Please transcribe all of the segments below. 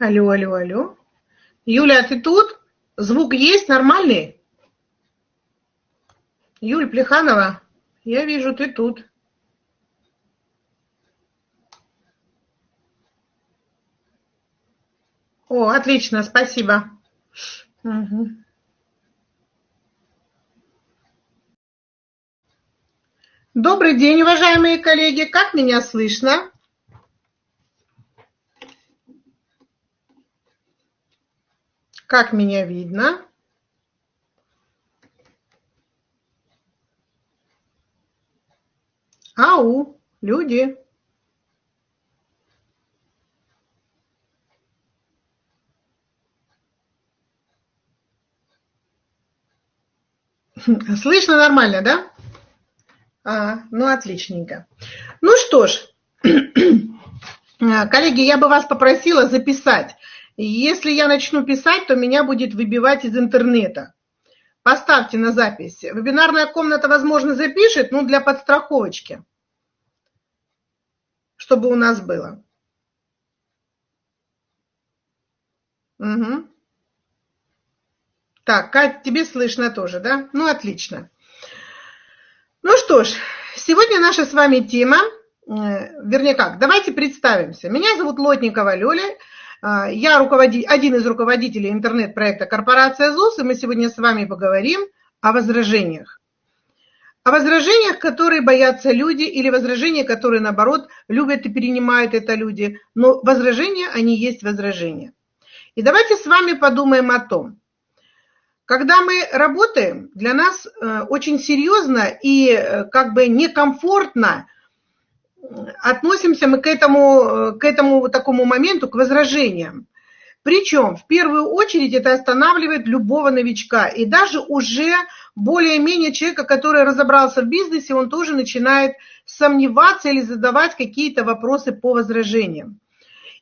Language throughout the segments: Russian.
Алло, алло, алло. Юля, ты тут? Звук есть нормальный? Юль Плеханова, я вижу, ты тут. О, отлично, спасибо. Угу. Добрый день, уважаемые коллеги. Как меня слышно? Как меня видно? Ау, люди. Слышно нормально, да? А, ну, отличненько. Ну что ж, коллеги, я бы вас попросила записать. Если я начну писать, то меня будет выбивать из интернета. Поставьте на запись. Вебинарная комната, возможно, запишет, но для подстраховочки, чтобы у нас было. Угу. Так, Кать, тебе слышно тоже, да? Ну, отлично. Ну что ж, сегодня наша с вами тема, э, вернее как, давайте представимся. Меня зовут Лотникова Лёля, я руководи, один из руководителей интернет-проекта «Корпорация ЗУС», и мы сегодня с вами поговорим о возражениях. О возражениях, которые боятся люди, или возражения, которые, наоборот, любят и перенимают это люди. Но возражения, они есть возражения. И давайте с вами подумаем о том, когда мы работаем, для нас э, очень серьезно и э, как бы некомфортно относимся мы к этому, э, к этому такому моменту, к возражениям. Причем в первую очередь это останавливает любого новичка. И даже уже более-менее человека, который разобрался в бизнесе, он тоже начинает сомневаться или задавать какие-то вопросы по возражениям.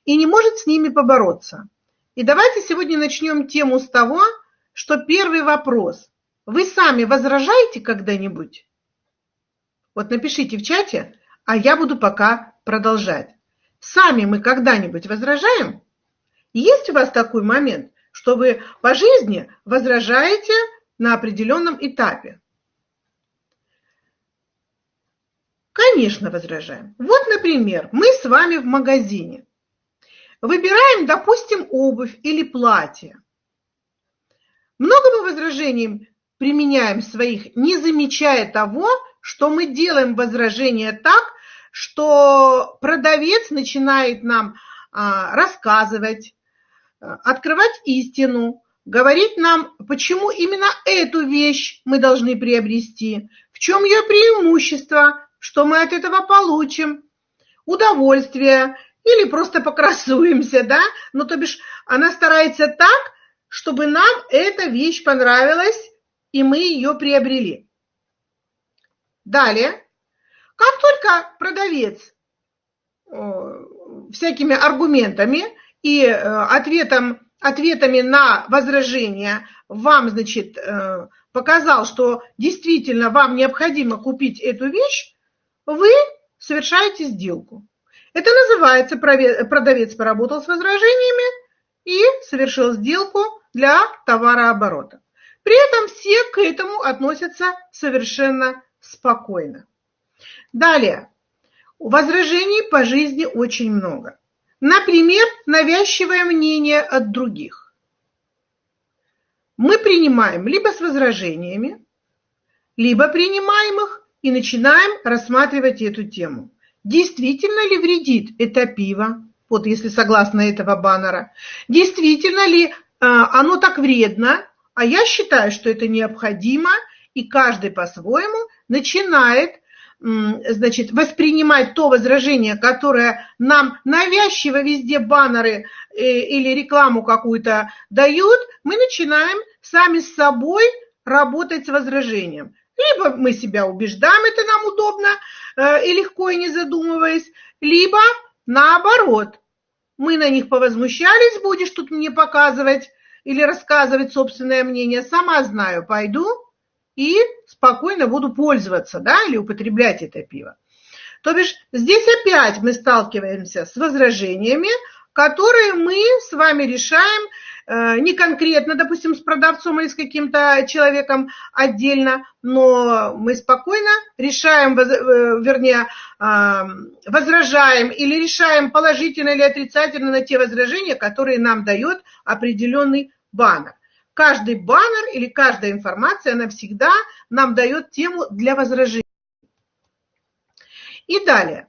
И не может с ними побороться. И давайте сегодня начнем тему с того, что первый вопрос. Вы сами возражаете когда-нибудь? Вот напишите в чате, а я буду пока продолжать. Сами мы когда-нибудь возражаем? Есть у вас такой момент, что вы по жизни возражаете на определенном этапе? Конечно, возражаем. Вот, например, мы с вами в магазине. Выбираем, допустим, обувь или платье. Много мы возражений применяем своих, не замечая того, что мы делаем возражение так, что продавец начинает нам а, рассказывать, а, открывать истину, говорить нам, почему именно эту вещь мы должны приобрести, в чем ее преимущество, что мы от этого получим, удовольствие или просто покрасуемся, да, ну то бишь она старается так, чтобы нам эта вещь понравилась, и мы ее приобрели. Далее, как только продавец всякими аргументами и э, ответом, ответами на возражения вам, значит, э, показал, что действительно вам необходимо купить эту вещь, вы совершаете сделку. Это называется продавец поработал с возражениями и совершил сделку для товарооборота. При этом все к этому относятся совершенно спокойно. Далее. Возражений по жизни очень много. Например, навязчивое мнение от других. Мы принимаем либо с возражениями, либо принимаем их и начинаем рассматривать эту тему. Действительно ли вредит это пиво, вот если согласно этого баннера, действительно ли а, оно так вредно, а я считаю, что это необходимо, и каждый по-своему начинает значит, воспринимать то возражение, которое нам навязчиво везде баннеры э, или рекламу какую-то дают, мы начинаем сами с собой работать с возражением. Либо мы себя убеждаем, это нам удобно э, и легко, и не задумываясь, либо наоборот – мы на них повозмущались, будешь тут мне показывать или рассказывать собственное мнение, сама знаю, пойду и спокойно буду пользоваться, да, или употреблять это пиво. То бишь здесь опять мы сталкиваемся с возражениями, которые мы с вами решаем Э, не конкретно, допустим, с продавцом или с каким-то человеком отдельно, но мы спокойно решаем, э, вернее, возражаем или решаем положительно или отрицательно на те возражения, которые нам дает определенный баннер. Каждый баннер или каждая информация, она всегда нам дает тему для возражений. И далее.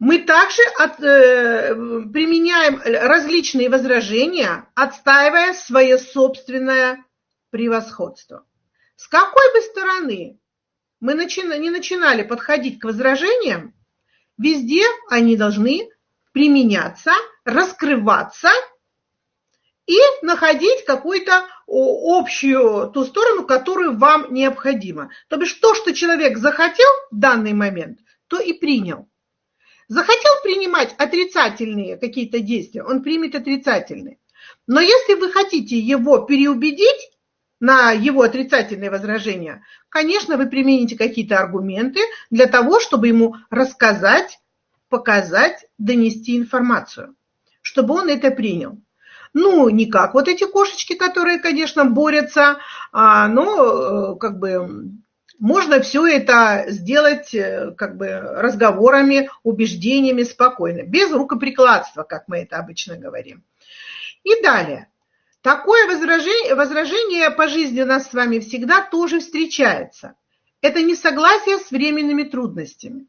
Мы также от, э, применяем различные возражения, отстаивая свое собственное превосходство. С какой бы стороны мы начи, не начинали подходить к возражениям, везде они должны применяться, раскрываться и находить какую-то общую ту сторону, которую вам необходимо. То бишь то, что человек захотел в данный момент, то и принял. Захотел принимать отрицательные какие-то действия, он примет отрицательные. Но если вы хотите его переубедить на его отрицательные возражения, конечно, вы примените какие-то аргументы для того, чтобы ему рассказать, показать, донести информацию, чтобы он это принял. Ну, не как вот эти кошечки, которые, конечно, борются, а, но э, как бы можно все это сделать э, как бы разговорами, убеждениями спокойно, без рукоприкладства, как мы это обычно говорим. И далее. Такое возражение, возражение по жизни у нас с вами всегда тоже встречается. Это несогласие с временными трудностями.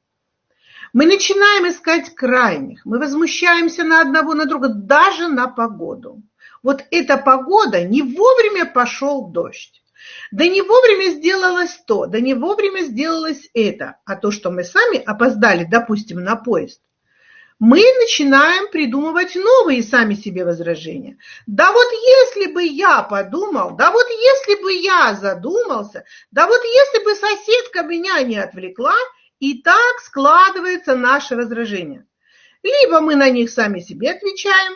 Мы начинаем искать крайних, мы возмущаемся на одного, на друга, даже на погоду. Вот эта погода, не вовремя пошел дождь. Да не вовремя сделалось то, да не вовремя сделалось это, а то, что мы сами опоздали, допустим, на поезд, мы начинаем придумывать новые сами себе возражения. Да вот если бы я подумал, да вот если бы я задумался, да вот если бы соседка меня не отвлекла, и так складывается наше возражение. Либо мы на них сами себе отвечаем,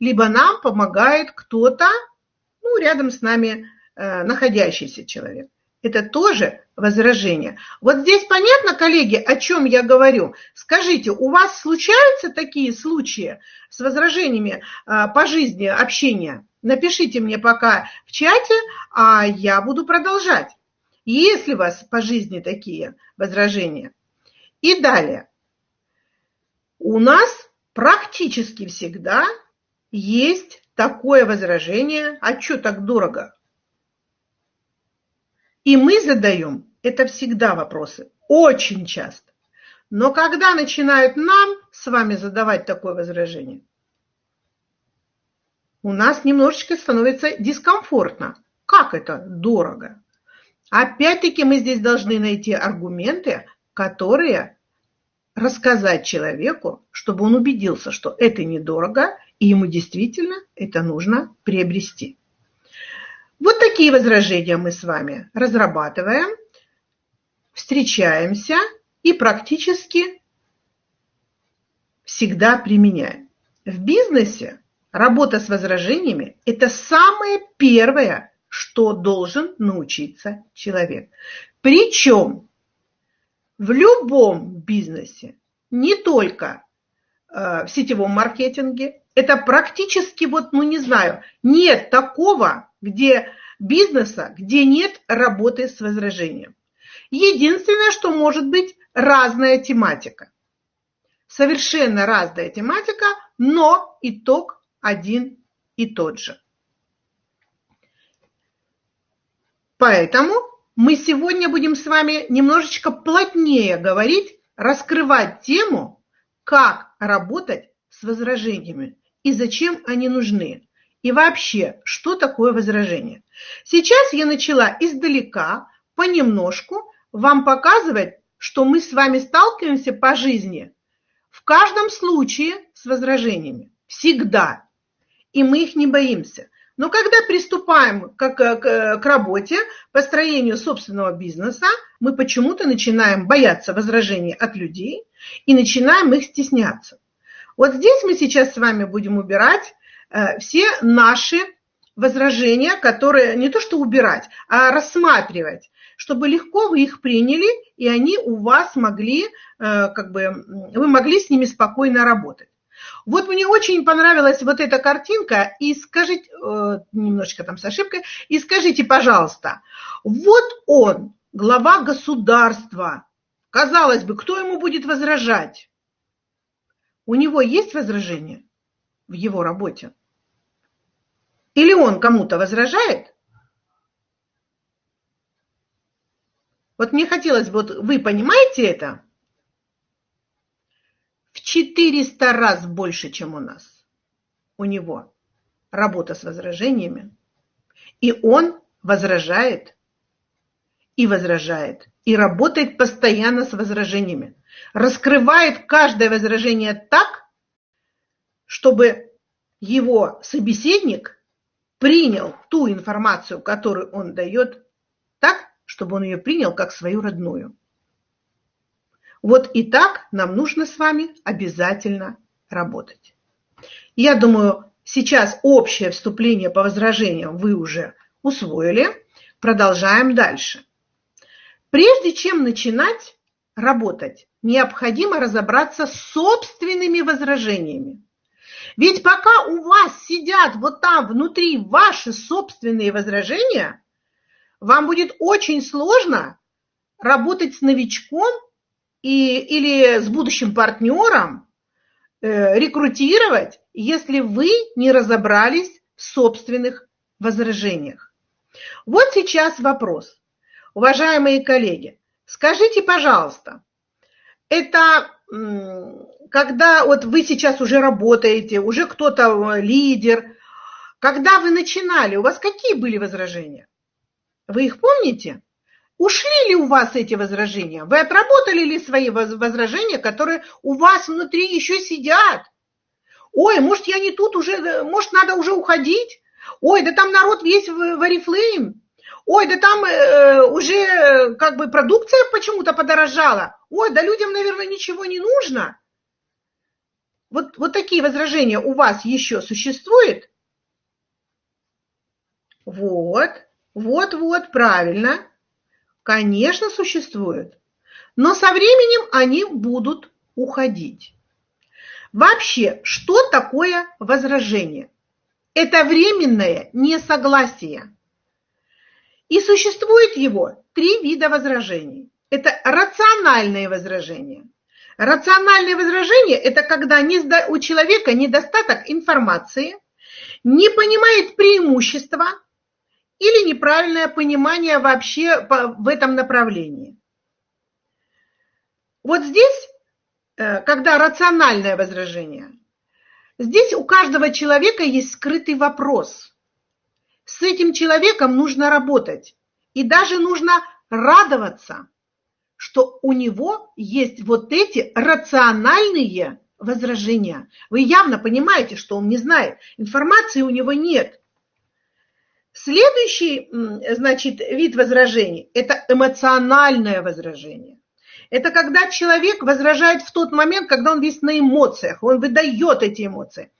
либо нам помогает кто-то, ну, рядом с нами Э, находящийся человек. Это тоже возражение. Вот здесь понятно, коллеги, о чем я говорю? Скажите, у вас случаются такие случаи с возражениями э, по жизни общения? Напишите мне пока в чате, а я буду продолжать. Если у вас по жизни такие возражения. И далее. У нас практически всегда есть такое возражение, а что так дорого? И мы задаем это всегда вопросы, очень часто. Но когда начинают нам с вами задавать такое возражение, у нас немножечко становится дискомфортно. Как это дорого? Опять-таки мы здесь должны найти аргументы, которые рассказать человеку, чтобы он убедился, что это недорого, и ему действительно это нужно приобрести. Вот такие возражения мы с вами разрабатываем, встречаемся и практически всегда применяем. В бизнесе работа с возражениями – это самое первое, что должен научиться человек. Причем в любом бизнесе, не только э, в сетевом маркетинге, это практически, вот, ну не знаю, нет такого где бизнеса, где нет работы с возражением. Единственное, что может быть разная тематика. Совершенно разная тематика, но итог один и тот же. Поэтому мы сегодня будем с вами немножечко плотнее говорить, раскрывать тему, как работать с возражениями и зачем они нужны. И вообще, что такое возражение? Сейчас я начала издалека, понемножку вам показывать, что мы с вами сталкиваемся по жизни в каждом случае с возражениями. Всегда. И мы их не боимся. Но когда приступаем к, к, к работе, построению собственного бизнеса, мы почему-то начинаем бояться возражений от людей и начинаем их стесняться. Вот здесь мы сейчас с вами будем убирать Э, все наши возражения, которые не то что убирать, а рассматривать, чтобы легко вы их приняли, и они у вас могли, э, как бы, вы могли с ними спокойно работать. Вот мне очень понравилась вот эта картинка, и скажите, э, немножечко там с ошибкой, и скажите, пожалуйста, вот он, глава государства, казалось бы, кто ему будет возражать? У него есть возражение в его работе? Или он кому-то возражает? Вот мне хотелось бы, вот вы понимаете это? 400 раз больше, чем у нас. У него работа с возражениями. И он возражает, и возражает, и работает постоянно с возражениями. Раскрывает каждое возражение так, чтобы его собеседник принял ту информацию, которую он дает, так, чтобы он ее принял как свою родную. Вот и так нам нужно с вами обязательно работать. Я думаю, сейчас общее вступление по возражениям вы уже усвоили. Продолжаем дальше. Прежде чем начинать работать, необходимо разобраться с собственными возражениями. Ведь пока у вас сидят вот там внутри ваши собственные возражения, вам будет очень сложно работать с новичком и, или с будущим партнером, э, рекрутировать, если вы не разобрались в собственных возражениях. Вот сейчас вопрос. Уважаемые коллеги, скажите, пожалуйста, это когда вот вы сейчас уже работаете, уже кто-то э, лидер, когда вы начинали, у вас какие были возражения? Вы их помните? Ушли ли у вас эти возражения? Вы отработали ли свои возражения, которые у вас внутри еще сидят? Ой, может, я не тут уже, э, может, надо уже уходить? Ой, да там народ весь в Арифлейм. Ой, да там э, уже как бы продукция почему-то подорожала. Ой, да людям, наверное, ничего не нужно. Вот, вот такие возражения у вас еще существуют? Вот, вот, вот, правильно. Конечно, существуют. Но со временем они будут уходить. Вообще, что такое возражение? Это временное несогласие. И существует его три вида возражений. Это рациональные возражения – Рациональное возражение – это когда у человека недостаток информации, не понимает преимущества или неправильное понимание вообще в этом направлении. Вот здесь, э, когда рациональное возражение, здесь у каждого человека есть скрытый вопрос. С этим человеком нужно работать. И даже нужно радоваться – что у него есть вот эти рациональные возражения. Вы явно понимаете, что он не знает, информации у него нет. Следующий, значит, вид возражений – это эмоциональное возражение. Это когда человек возражает в тот момент, когда он весь на эмоциях, он выдает эти эмоции.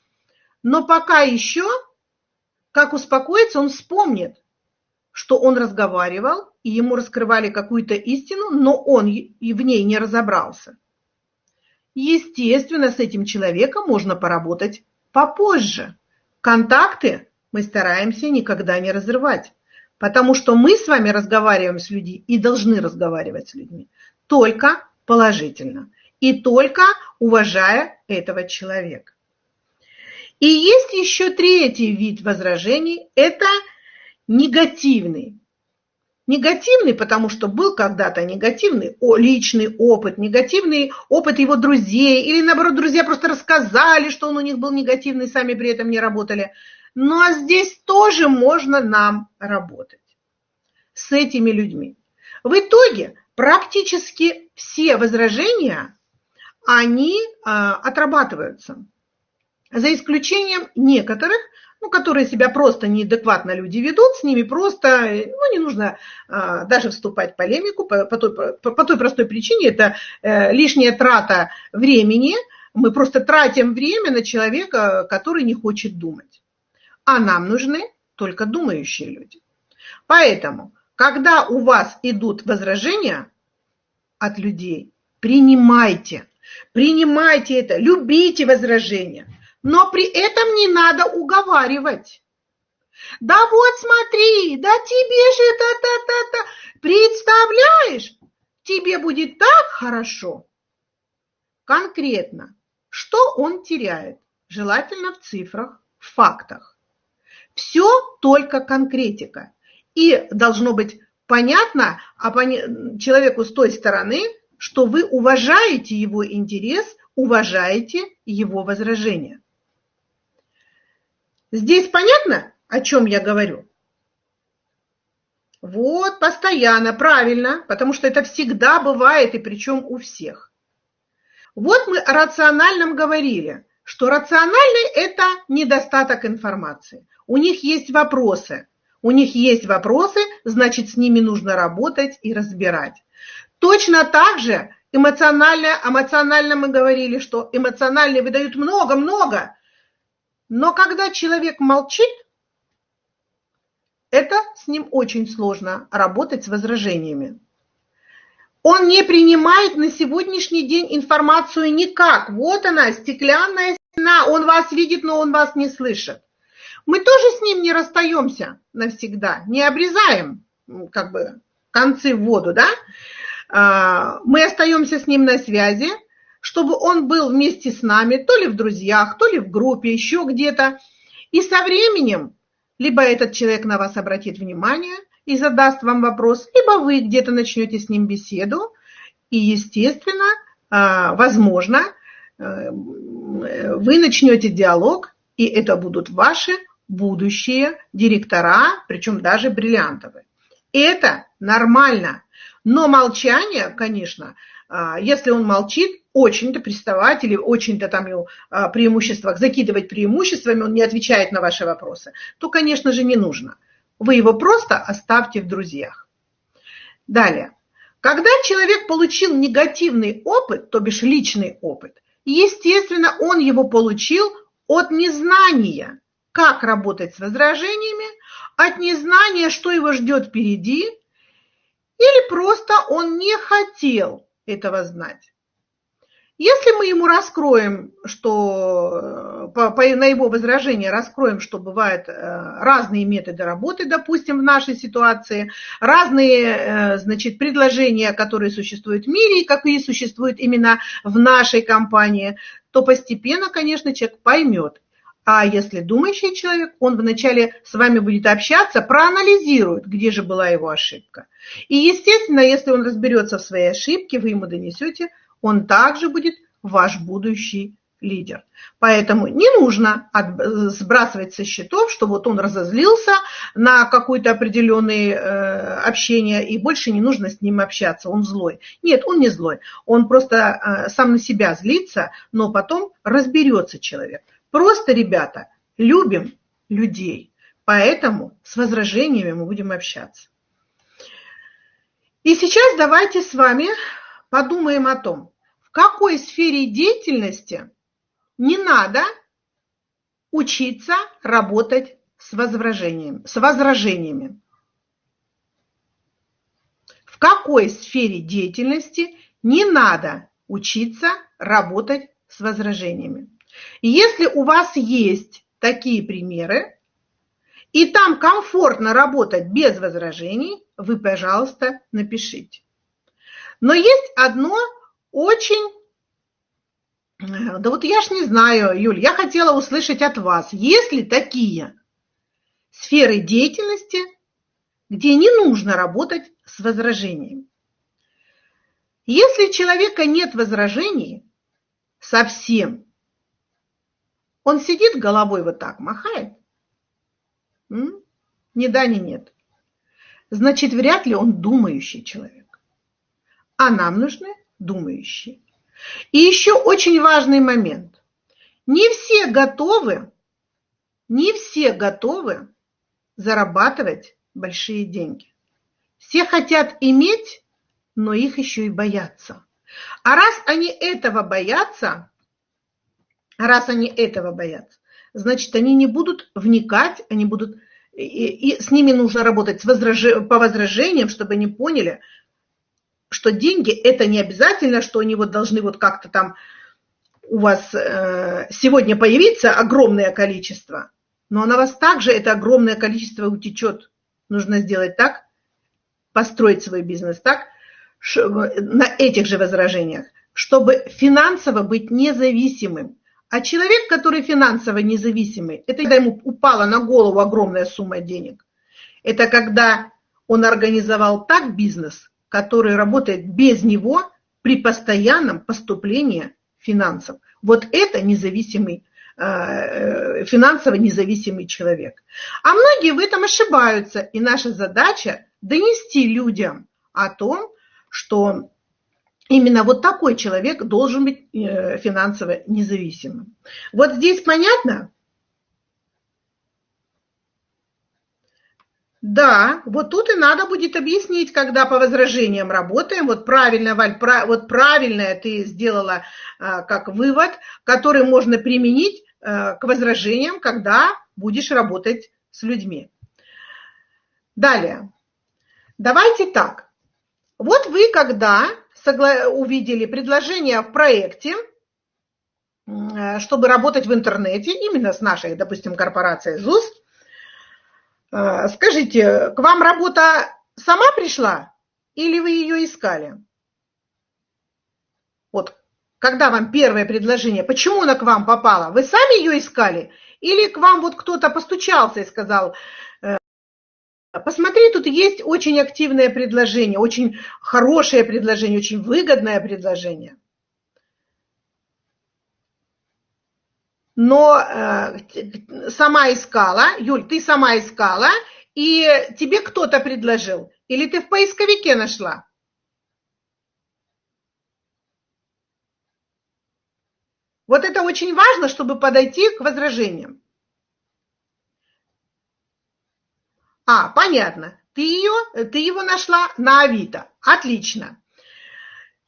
Но пока еще, как успокоиться, он вспомнит, что он разговаривал, и ему раскрывали какую-то истину, но он и в ней не разобрался. Естественно, с этим человеком можно поработать попозже. Контакты мы стараемся никогда не разрывать, потому что мы с вами разговариваем с людьми и должны разговаривать с людьми только положительно и только уважая этого человека. И есть еще третий вид возражений – это – негативный. Негативный, потому что был когда-то негативный личный опыт, негативный опыт его друзей, или наоборот, друзья просто рассказали, что он у них был негативный, сами при этом не работали. Ну а здесь тоже можно нам работать с этими людьми. В итоге практически все возражения, они а, отрабатываются. За исключением некоторых, ну, которые себя просто неадекватно люди ведут, с ними просто, ну, не нужно а, даже вступать в полемику по, по, той, по, по той простой причине, это э, лишняя трата времени, мы просто тратим время на человека, который не хочет думать. А нам нужны только думающие люди. Поэтому, когда у вас идут возражения от людей, принимайте. Принимайте это, любите возражения, но при этом не надо уговаривать. Да вот смотри, да тебе же та-та-та-та. Представляешь, тебе будет так хорошо. Конкретно, что он теряет? Желательно в цифрах, в фактах. Все только конкретика. И должно быть понятно а человеку с той стороны, что вы уважаете его интерес, уважаете его возражения. Здесь понятно, о чем я говорю? Вот, постоянно, правильно, потому что это всегда бывает, и причем у всех. Вот мы о рациональном говорили, что рациональный – это недостаток информации. У них есть вопросы. У них есть вопросы, значит, с ними нужно работать и разбирать. Точно так же эмоционально, эмоционально мы говорили, что эмоциональные выдают много-много, но когда человек молчит, это с ним очень сложно работать с возражениями. Он не принимает на сегодняшний день информацию никак. Вот она, стеклянная стена, он вас видит, но он вас не слышит. Мы тоже с ним не расстаемся навсегда, не обрезаем как бы концы в воду, да? А, мы остаемся с ним на связи, чтобы он был вместе с нами, то ли в друзьях, то ли в группе, еще где-то. И со временем либо этот человек на вас обратит внимание и задаст вам вопрос, либо вы где-то начнете с ним беседу, и, естественно, а, возможно, э, вы начнете диалог, и это будут ваши будущие директора, причем даже бриллиантовые. Это нормально. Но молчание, конечно, а, если он молчит, очень-то приставать или очень-то там его а, преимуществах закидывать преимуществами, он не отвечает на ваши вопросы, то, конечно же, не нужно. Вы его просто оставьте в друзьях. Далее. Когда человек получил негативный опыт, то бишь личный опыт, естественно, он его получил от незнания, как работать с возражениями, от незнания, что его ждет впереди, или просто он не хотел этого знать. Если мы ему раскроем, что по, по, на его возражение раскроем, что бывают э, разные методы работы, допустим, в нашей ситуации, разные, э, значит, предложения, которые существуют в мире и какие существуют именно в нашей компании, то постепенно, конечно, человек поймет. А если думающий человек, он вначале с вами будет общаться, проанализирует, где же была его ошибка. И, естественно, если он разберется в своей ошибке, вы ему донесете он также будет ваш будущий лидер. Поэтому не нужно от, сбрасывать со счетов, что вот он разозлился на какое-то определенное э, общение, и больше не нужно с ним общаться, он злой. Нет, он не злой, он просто э, сам на себя злится, но потом разберется человек. Просто, ребята, любим людей, поэтому с возражениями мы будем общаться. И сейчас давайте с вами подумаем о том, в какой сфере деятельности не надо учиться работать с возражениями. С возражениями. В какой сфере деятельности не надо учиться работать с возражениями. Если у вас есть такие примеры, и там комфортно работать без возражений, вы, пожалуйста, напишите. Но есть одно очень... Да вот я ж не знаю, Юль, я хотела услышать от вас, есть ли такие сферы деятельности, где не нужно работать с возражением. Если у человека нет возражений совсем, он сидит головой вот так, махает, ни да, ни нет, значит, вряд ли он думающий человек а нам нужны думающие. И еще очень важный момент. Не все готовы, не все готовы зарабатывать большие деньги. Все хотят иметь, но их еще и боятся. А раз они этого боятся, раз они этого боятся, значит, они не будут вникать, они будут, и, и с ними нужно работать с возраж... по возражениям, чтобы они поняли, что деньги это не обязательно, что они вот должны вот как-то там у вас э, сегодня появиться огромное количество, но на вас также это огромное количество утечет. Нужно сделать так, построить свой бизнес так, на этих же возражениях, чтобы финансово быть независимым. А человек, который финансово независимый, это когда ему упала на голову огромная сумма денег. Это когда он организовал так бизнес, который работает без него при постоянном поступлении финансов. Вот это независимый, э, финансово независимый человек. А многие в этом ошибаются, и наша задача донести людям о том, что именно вот такой человек должен быть э, финансово независимым. Вот здесь понятно? Да, вот тут и надо будет объяснить, когда по возражениям работаем. Вот правильно, Валь, про, вот правильно ты сделала а, как вывод, который можно применить а, к возражениям, когда будешь работать с людьми. Далее. Давайте так. Вот вы когда увидели предложение в проекте, чтобы работать в интернете, именно с нашей, допустим, корпорацией ЗУС, а, скажите, к вам работа сама пришла или вы ее искали? Вот, когда вам первое предложение, почему она к вам попала? Вы сами ее искали? Или к вам вот кто-то постучался и сказал, э, посмотри, тут есть очень активное предложение, очень хорошее предложение, очень выгодное предложение. Но э, сама искала, Юль, ты сама искала, и тебе кто-то предложил, или ты в поисковике нашла? Вот это очень важно, чтобы подойти к возражениям. А, понятно. Ты, ее, ты его нашла на Авито. Отлично.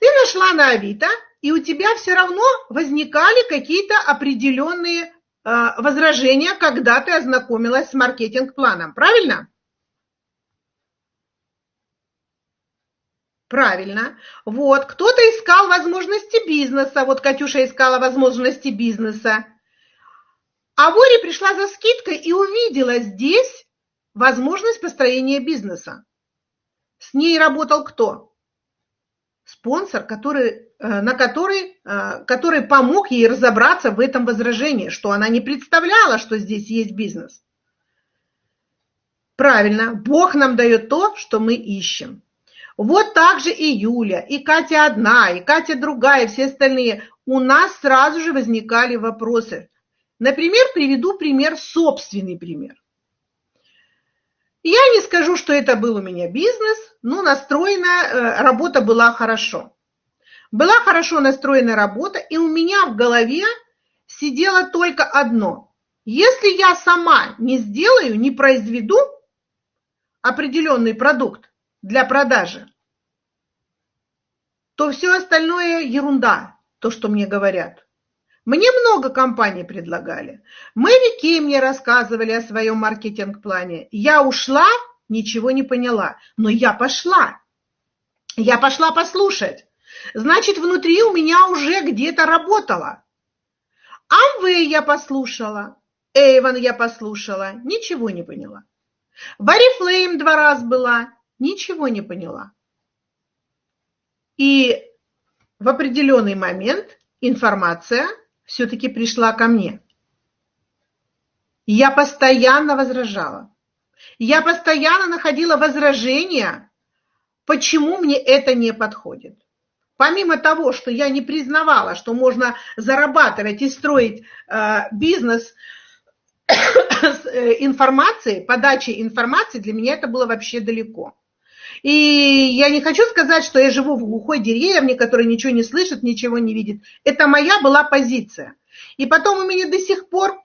Ты нашла на Авито, и у тебя все равно возникали какие-то определенные э, возражения, когда ты ознакомилась с маркетинг-планом. Правильно? Правильно. Вот, кто-то искал возможности бизнеса. Вот Катюша искала возможности бизнеса. А Вори пришла за скидкой и увидела здесь возможность построения бизнеса. С ней работал кто? спонсор, который, на который, э, который помог ей разобраться в этом возражении, что она не представляла, что здесь есть бизнес. Правильно, Бог нам дает то, что мы ищем. Вот так же и Юля, и Катя одна, и Катя другая, и все остальные. У нас сразу же возникали вопросы. Например, приведу пример, собственный пример. Я не скажу, что это был у меня бизнес, но настроена, э, работа была хорошо. Была хорошо настроена работа, и у меня в голове сидело только одно. Если я сама не сделаю, не произведу определенный продукт для продажи, то все остальное ерунда, то, что мне говорят. Мне много компаний предлагали. Мэри Кей мне рассказывали о своем маркетинг-плане. Я ушла, ничего не поняла, но я пошла. Я пошла послушать. Значит, внутри у меня уже где-то работало. Амвей я послушала, Эйвен я послушала, ничего не поняла. Варифлейм два раза была, ничего не поняла. И в определенный момент информация все-таки пришла ко мне. Я постоянно возражала. Я постоянно находила возражения, почему мне это не подходит. Помимо того, что я не признавала, что можно зарабатывать и строить э, бизнес с э, информацией, подачей информации, для меня это было вообще далеко. И я не хочу сказать, что я живу в глухой деревне, которая ничего не слышит, ничего не видит. Это моя была позиция. И потом у меня до сих пор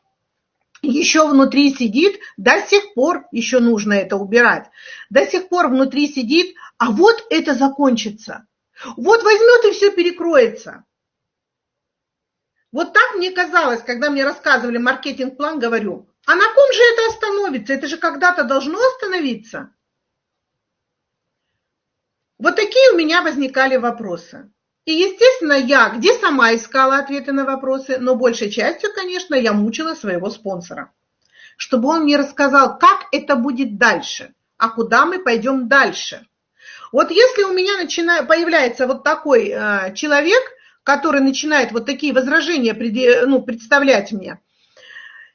еще внутри сидит, до сих пор еще нужно это убирать, до сих пор внутри сидит, а вот это закончится. Вот возьмет и все перекроется. Вот так мне казалось, когда мне рассказывали маркетинг-план, говорю, а на ком же это остановится? Это же когда-то должно остановиться. Вот такие у меня возникали вопросы. И, естественно, я где сама искала ответы на вопросы, но большей частью, конечно, я мучила своего спонсора, чтобы он мне рассказал, как это будет дальше, а куда мы пойдем дальше. Вот если у меня начинает, появляется вот такой э, человек, который начинает вот такие возражения ну, представлять мне,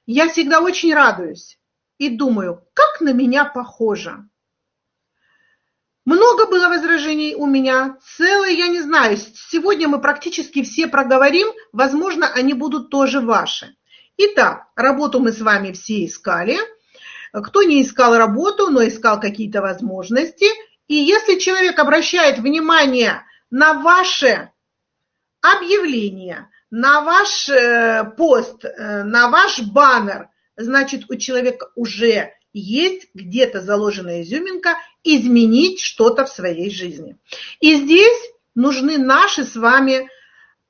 я всегда очень радуюсь и думаю, как на меня похоже. Много было возражений у меня, целые, я не знаю, сегодня мы практически все проговорим, возможно, они будут тоже ваши. Итак, работу мы с вами все искали. Кто не искал работу, но искал какие-то возможности. И если человек обращает внимание на ваше объявление, на ваш э, пост, э, на ваш баннер, значит, у человека уже есть где-то заложенная изюминка изменить что-то в своей жизни. И здесь нужны наши с вами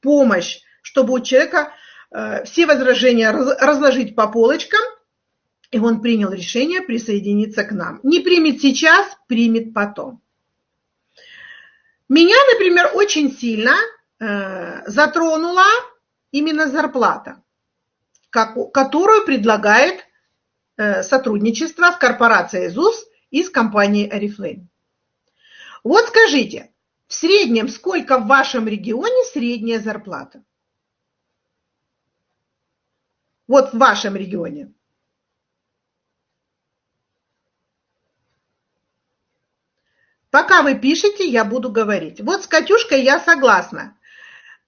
помощь, чтобы у человека э, все возражения разложить по полочкам, и он принял решение присоединиться к нам. Не примет сейчас, примет потом. Меня, например, очень сильно э, затронула именно зарплата, которую предлагает Э, сотрудничества с корпорацией ЗУС и с компанией Oriflame. Вот скажите, в среднем сколько в вашем регионе средняя зарплата? Вот в вашем регионе. Пока вы пишете, я буду говорить. Вот с Катюшкой я согласна.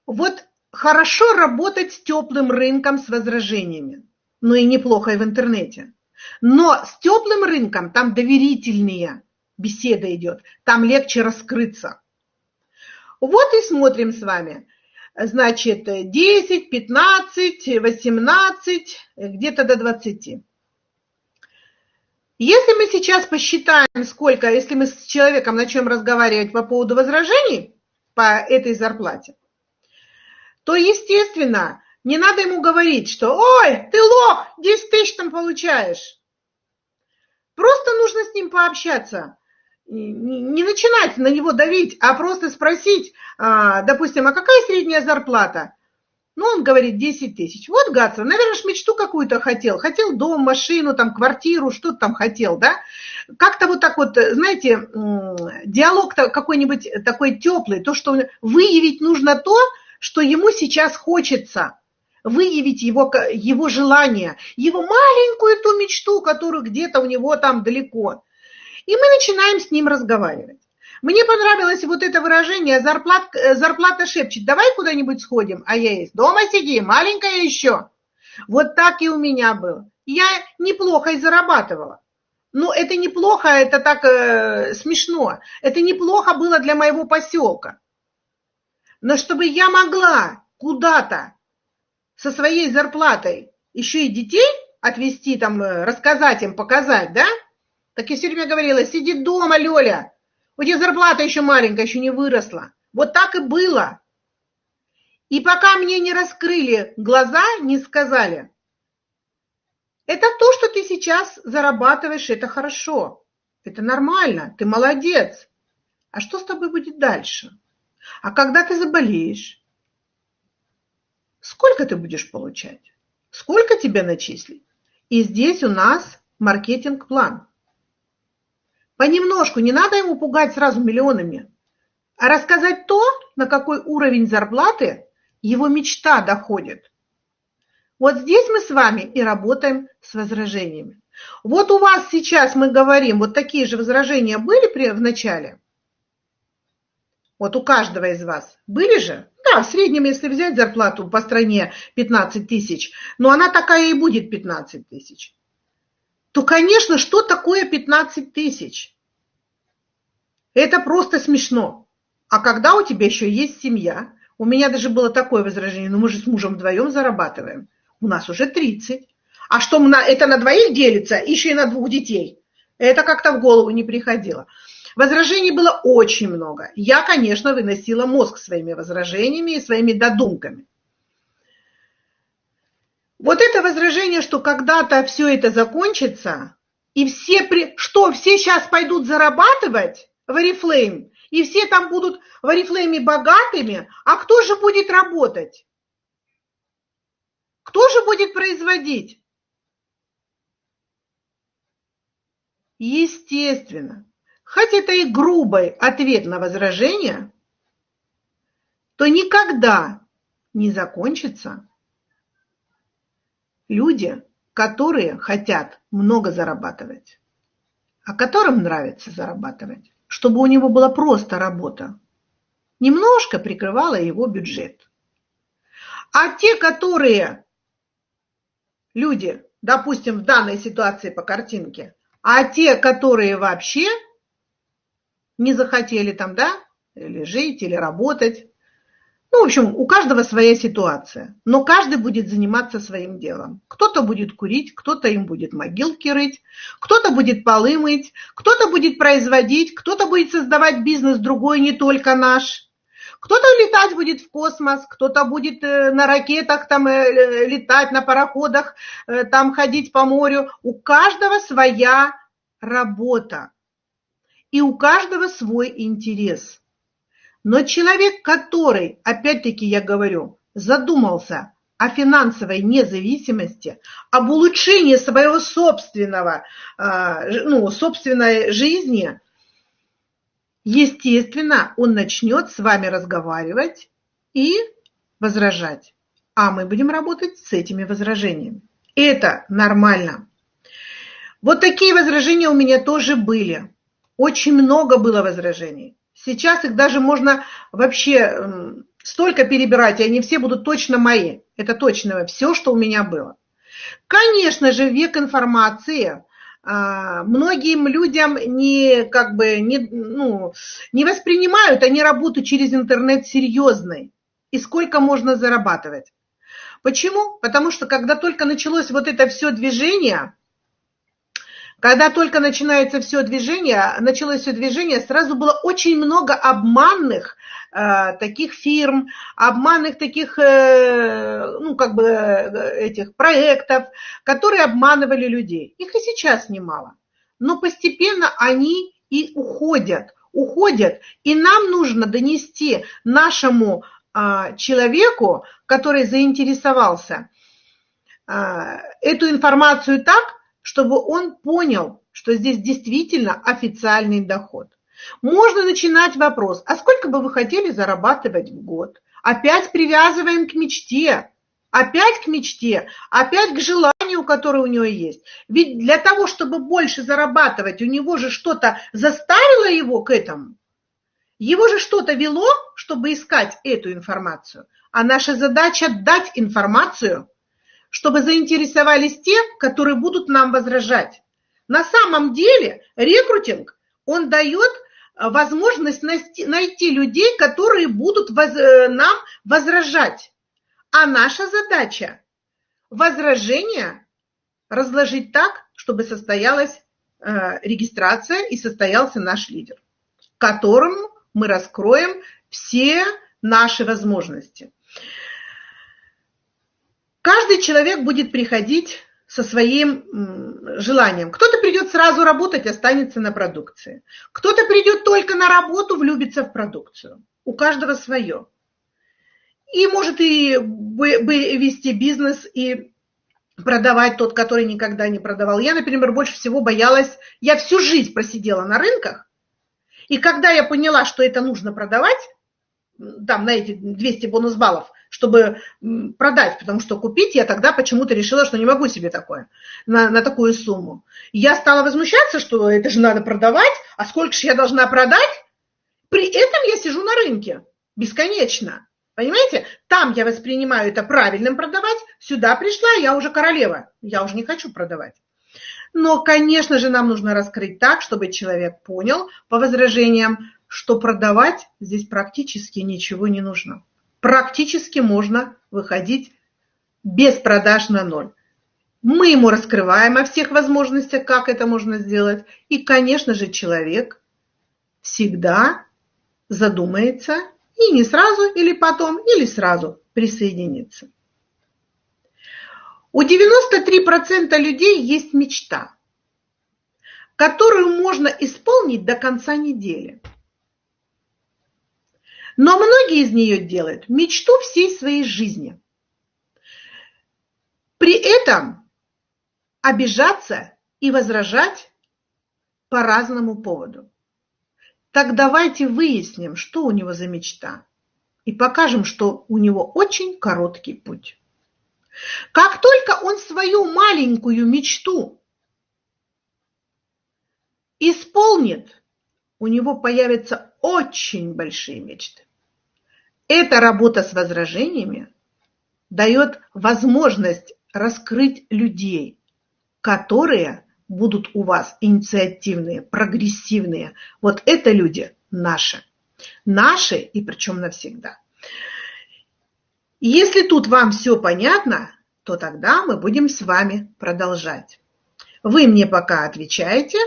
Вот хорошо работать с теплым рынком с возражениями, но и неплохо и в интернете. Но с теплым рынком там доверительнее беседа идет, там легче раскрыться. Вот и смотрим с вами. Значит, 10, 15, 18, где-то до 20. Если мы сейчас посчитаем, сколько, если мы с человеком начнем разговаривать по поводу возражений по этой зарплате, то, естественно, не надо ему говорить, что «Ой, ты лох, 10 тысяч там получаешь». Просто нужно с ним пообщаться. Не начинать на него давить, а просто спросить, а, допустим, а какая средняя зарплата? Ну, он говорит 10 тысяч. Вот Гатсон, наверное, ж мечту какую-то хотел. Хотел дом, машину, там, квартиру, что-то там хотел, да? Как-то вот так вот, знаете, диалог какой-нибудь такой теплый, то, что выявить нужно то, что ему сейчас хочется выявить его, его желание, его маленькую ту мечту, которую где-то у него там далеко. И мы начинаем с ним разговаривать. Мне понравилось вот это выражение «зарплат, «зарплата шепчет, давай куда-нибудь сходим», а я есть «дома сиди, маленькая еще». Вот так и у меня было. Я неплохо и зарабатывала. Но это неплохо, это так э, смешно. Это неплохо было для моего поселка. Но чтобы я могла куда-то со своей зарплатой еще и детей отвезти, там, э, рассказать им, показать, да? Так я все время говорила, сиди дома, Лёля, у тебя зарплата еще маленькая, еще не выросла. Вот так и было. И пока мне не раскрыли глаза, не сказали, это то, что ты сейчас зарабатываешь, это хорошо, это нормально, ты молодец. А что с тобой будет дальше? А когда ты заболеешь? Сколько ты будешь получать? Сколько тебе начислить? И здесь у нас маркетинг-план. Понемножку, не надо ему пугать сразу миллионами, а рассказать то, на какой уровень зарплаты его мечта доходит. Вот здесь мы с вами и работаем с возражениями. Вот у вас сейчас мы говорим, вот такие же возражения были в начале? Вот у каждого из вас были же? Да, в среднем, если взять зарплату по стране 15 тысяч, но она такая и будет 15 тысяч, то, конечно, что такое 15 тысяч? Это просто смешно. А когда у тебя еще есть семья, у меня даже было такое возражение, ну мы же с мужем вдвоем зарабатываем, у нас уже 30. А что, это на двоих делится, еще и на двух детей? Это как-то в голову не приходило. Возражений было очень много. Я, конечно, выносила мозг своими возражениями и своими додумками. Вот это возражение, что когда-то все это закончится, и все, при... что, все сейчас пойдут зарабатывать в Oriflame, и все там будут в Арифлейме богатыми, а кто же будет работать? Кто же будет производить? Естественно, хоть это и грубый ответ на возражение, то никогда не закончится. Люди, которые хотят много зарабатывать, а которым нравится зарабатывать, чтобы у него была просто работа, немножко прикрывала его бюджет. А те, которые люди, допустим, в данной ситуации по картинке, а те, которые вообще не захотели там, да, или жить, или работать. Ну, в общем, у каждого своя ситуация, но каждый будет заниматься своим делом. Кто-то будет курить, кто-то им будет могилки рыть, кто-то будет полы мыть, кто-то будет производить, кто-то будет создавать бизнес другой, не только наш. Кто-то летать будет в космос, кто-то будет э, на ракетах там э, летать, на пароходах, э, там ходить по морю. У каждого своя работа. И у каждого свой интерес. Но человек, который, опять-таки я говорю, задумался о финансовой независимости, об улучшении своего собственного, ну, собственной жизни – естественно, он начнет с вами разговаривать и возражать. А мы будем работать с этими возражениями. Это нормально. Вот такие возражения у меня тоже были. Очень много было возражений. Сейчас их даже можно вообще столько перебирать, и они все будут точно мои. Это точно все, что у меня было. Конечно же, век информации, а, многим людям не, как бы, не, ну, не воспринимают они работу через интернет серьезной. И сколько можно зарабатывать. Почему? Потому что когда только началось вот это все движение, когда только начинается все движение, началось все движение, сразу было очень много обманных э, таких фирм, обманных таких, э, ну, как бы, э, этих проектов, которые обманывали людей. Их и сейчас немало. Но постепенно они и уходят, уходят. И нам нужно донести нашему э, человеку, который заинтересовался, э, эту информацию так, чтобы он понял, что здесь действительно официальный доход. Можно начинать вопрос, а сколько бы вы хотели зарабатывать в год? Опять привязываем к мечте, опять к мечте, опять к желанию, которое у него есть. Ведь для того, чтобы больше зарабатывать, у него же что-то заставило его к этому. Его же что-то вело, чтобы искать эту информацию. А наша задача дать информацию, чтобы заинтересовались те, которые будут нам возражать. На самом деле рекрутинг, он дает э, возможность найти людей, которые будут э, нам возражать. А наша задача – возражение разложить так, чтобы состоялась э, регистрация и состоялся наш лидер, которому мы раскроем все наши возможности. Каждый человек будет приходить со своим желанием. Кто-то придет сразу работать, останется на продукции. Кто-то придет только на работу, влюбится в продукцию. У каждого свое. И может и вести бизнес, и продавать тот, который никогда не продавал. Я, например, больше всего боялась, я всю жизнь просидела на рынках, и когда я поняла, что это нужно продавать, там на эти 200 бонус баллов, чтобы продать, потому что купить я тогда почему-то решила, что не могу себе такое, на, на такую сумму. я стала возмущаться, что это же надо продавать, а сколько же я должна продать? При этом я сижу на рынке бесконечно. Понимаете? Там я воспринимаю это правильным продавать, сюда пришла, я уже королева, я уже не хочу продавать. Но, конечно же, нам нужно раскрыть так, чтобы человек понял по возражениям, что продавать здесь практически ничего не нужно. Практически можно выходить без продаж на ноль. Мы ему раскрываем о всех возможностях, как это можно сделать. И, конечно же, человек всегда задумается и не сразу или потом, или сразу присоединится. У 93% людей есть мечта, которую можно исполнить до конца недели. Но многие из нее делают мечту всей своей жизни. При этом обижаться и возражать по разному поводу. Так давайте выясним, что у него за мечта, и покажем, что у него очень короткий путь. Как только он свою маленькую мечту исполнит, у него появятся очень большие мечты. Эта работа с возражениями дает возможность раскрыть людей, которые будут у вас инициативные, прогрессивные. Вот это люди наши. Наши и причем навсегда. Если тут вам все понятно, то тогда мы будем с вами продолжать. Вы мне пока отвечаете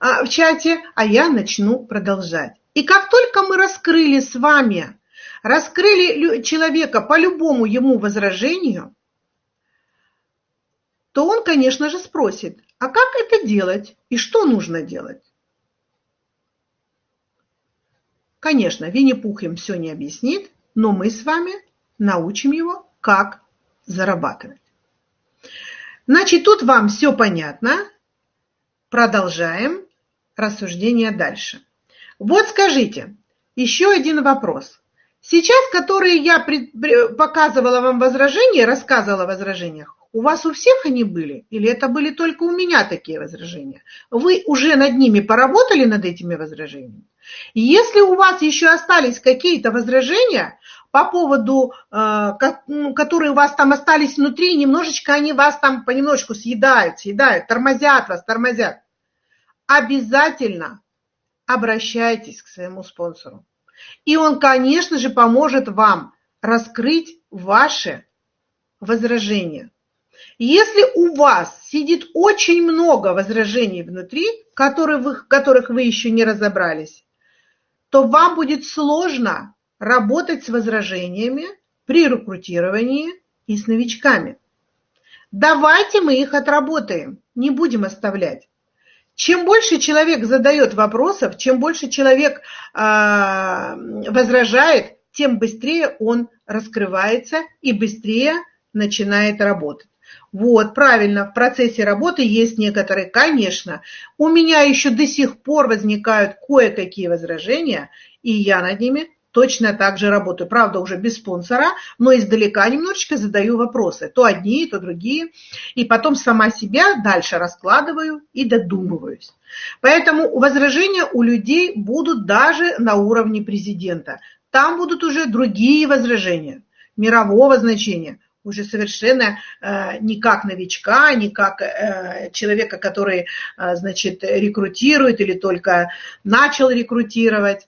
а, в чате, а я начну продолжать. И как только мы раскрыли с вами, раскрыли человека по любому ему возражению, то он, конечно же, спросит, а как это делать и что нужно делать? Конечно, Винни-Пух им все не объяснит, но мы с вами научим его, как зарабатывать. Значит, тут вам все понятно. Продолжаем рассуждение дальше. Вот скажите, еще один вопрос. Сейчас, которые я показывала вам возражения, рассказывала о возражениях, у вас у всех они были? Или это были только у меня такие возражения? Вы уже над ними поработали, над этими возражениями? Если у вас еще остались какие-то возражения по поводу, э, ну, которые у вас там остались внутри, немножечко они вас там понемножку съедают, съедают, тормозят вас, тормозят, обязательно обращайтесь к своему спонсору. И он, конечно же, поможет вам раскрыть ваши возражения. Если у вас сидит очень много возражений внутри, которые вы, которых вы еще не разобрались, то вам будет сложно работать с возражениями при рекрутировании и с новичками. Давайте мы их отработаем, не будем оставлять. Чем больше человек задает вопросов, чем больше человек э, возражает, тем быстрее он раскрывается и быстрее начинает работать. Вот, правильно, в процессе работы есть некоторые, конечно. У меня еще до сих пор возникают кое-какие возражения, и я над ними точно так же работаю. Правда, уже без спонсора, но издалека немножечко задаю вопросы. То одни, то другие. И потом сама себя дальше раскладываю и додумываюсь. Поэтому возражения у людей будут даже на уровне президента. Там будут уже другие возражения мирового значения уже совершенно э, не как новичка, не как э, человека, который, э, значит, рекрутирует или только начал рекрутировать.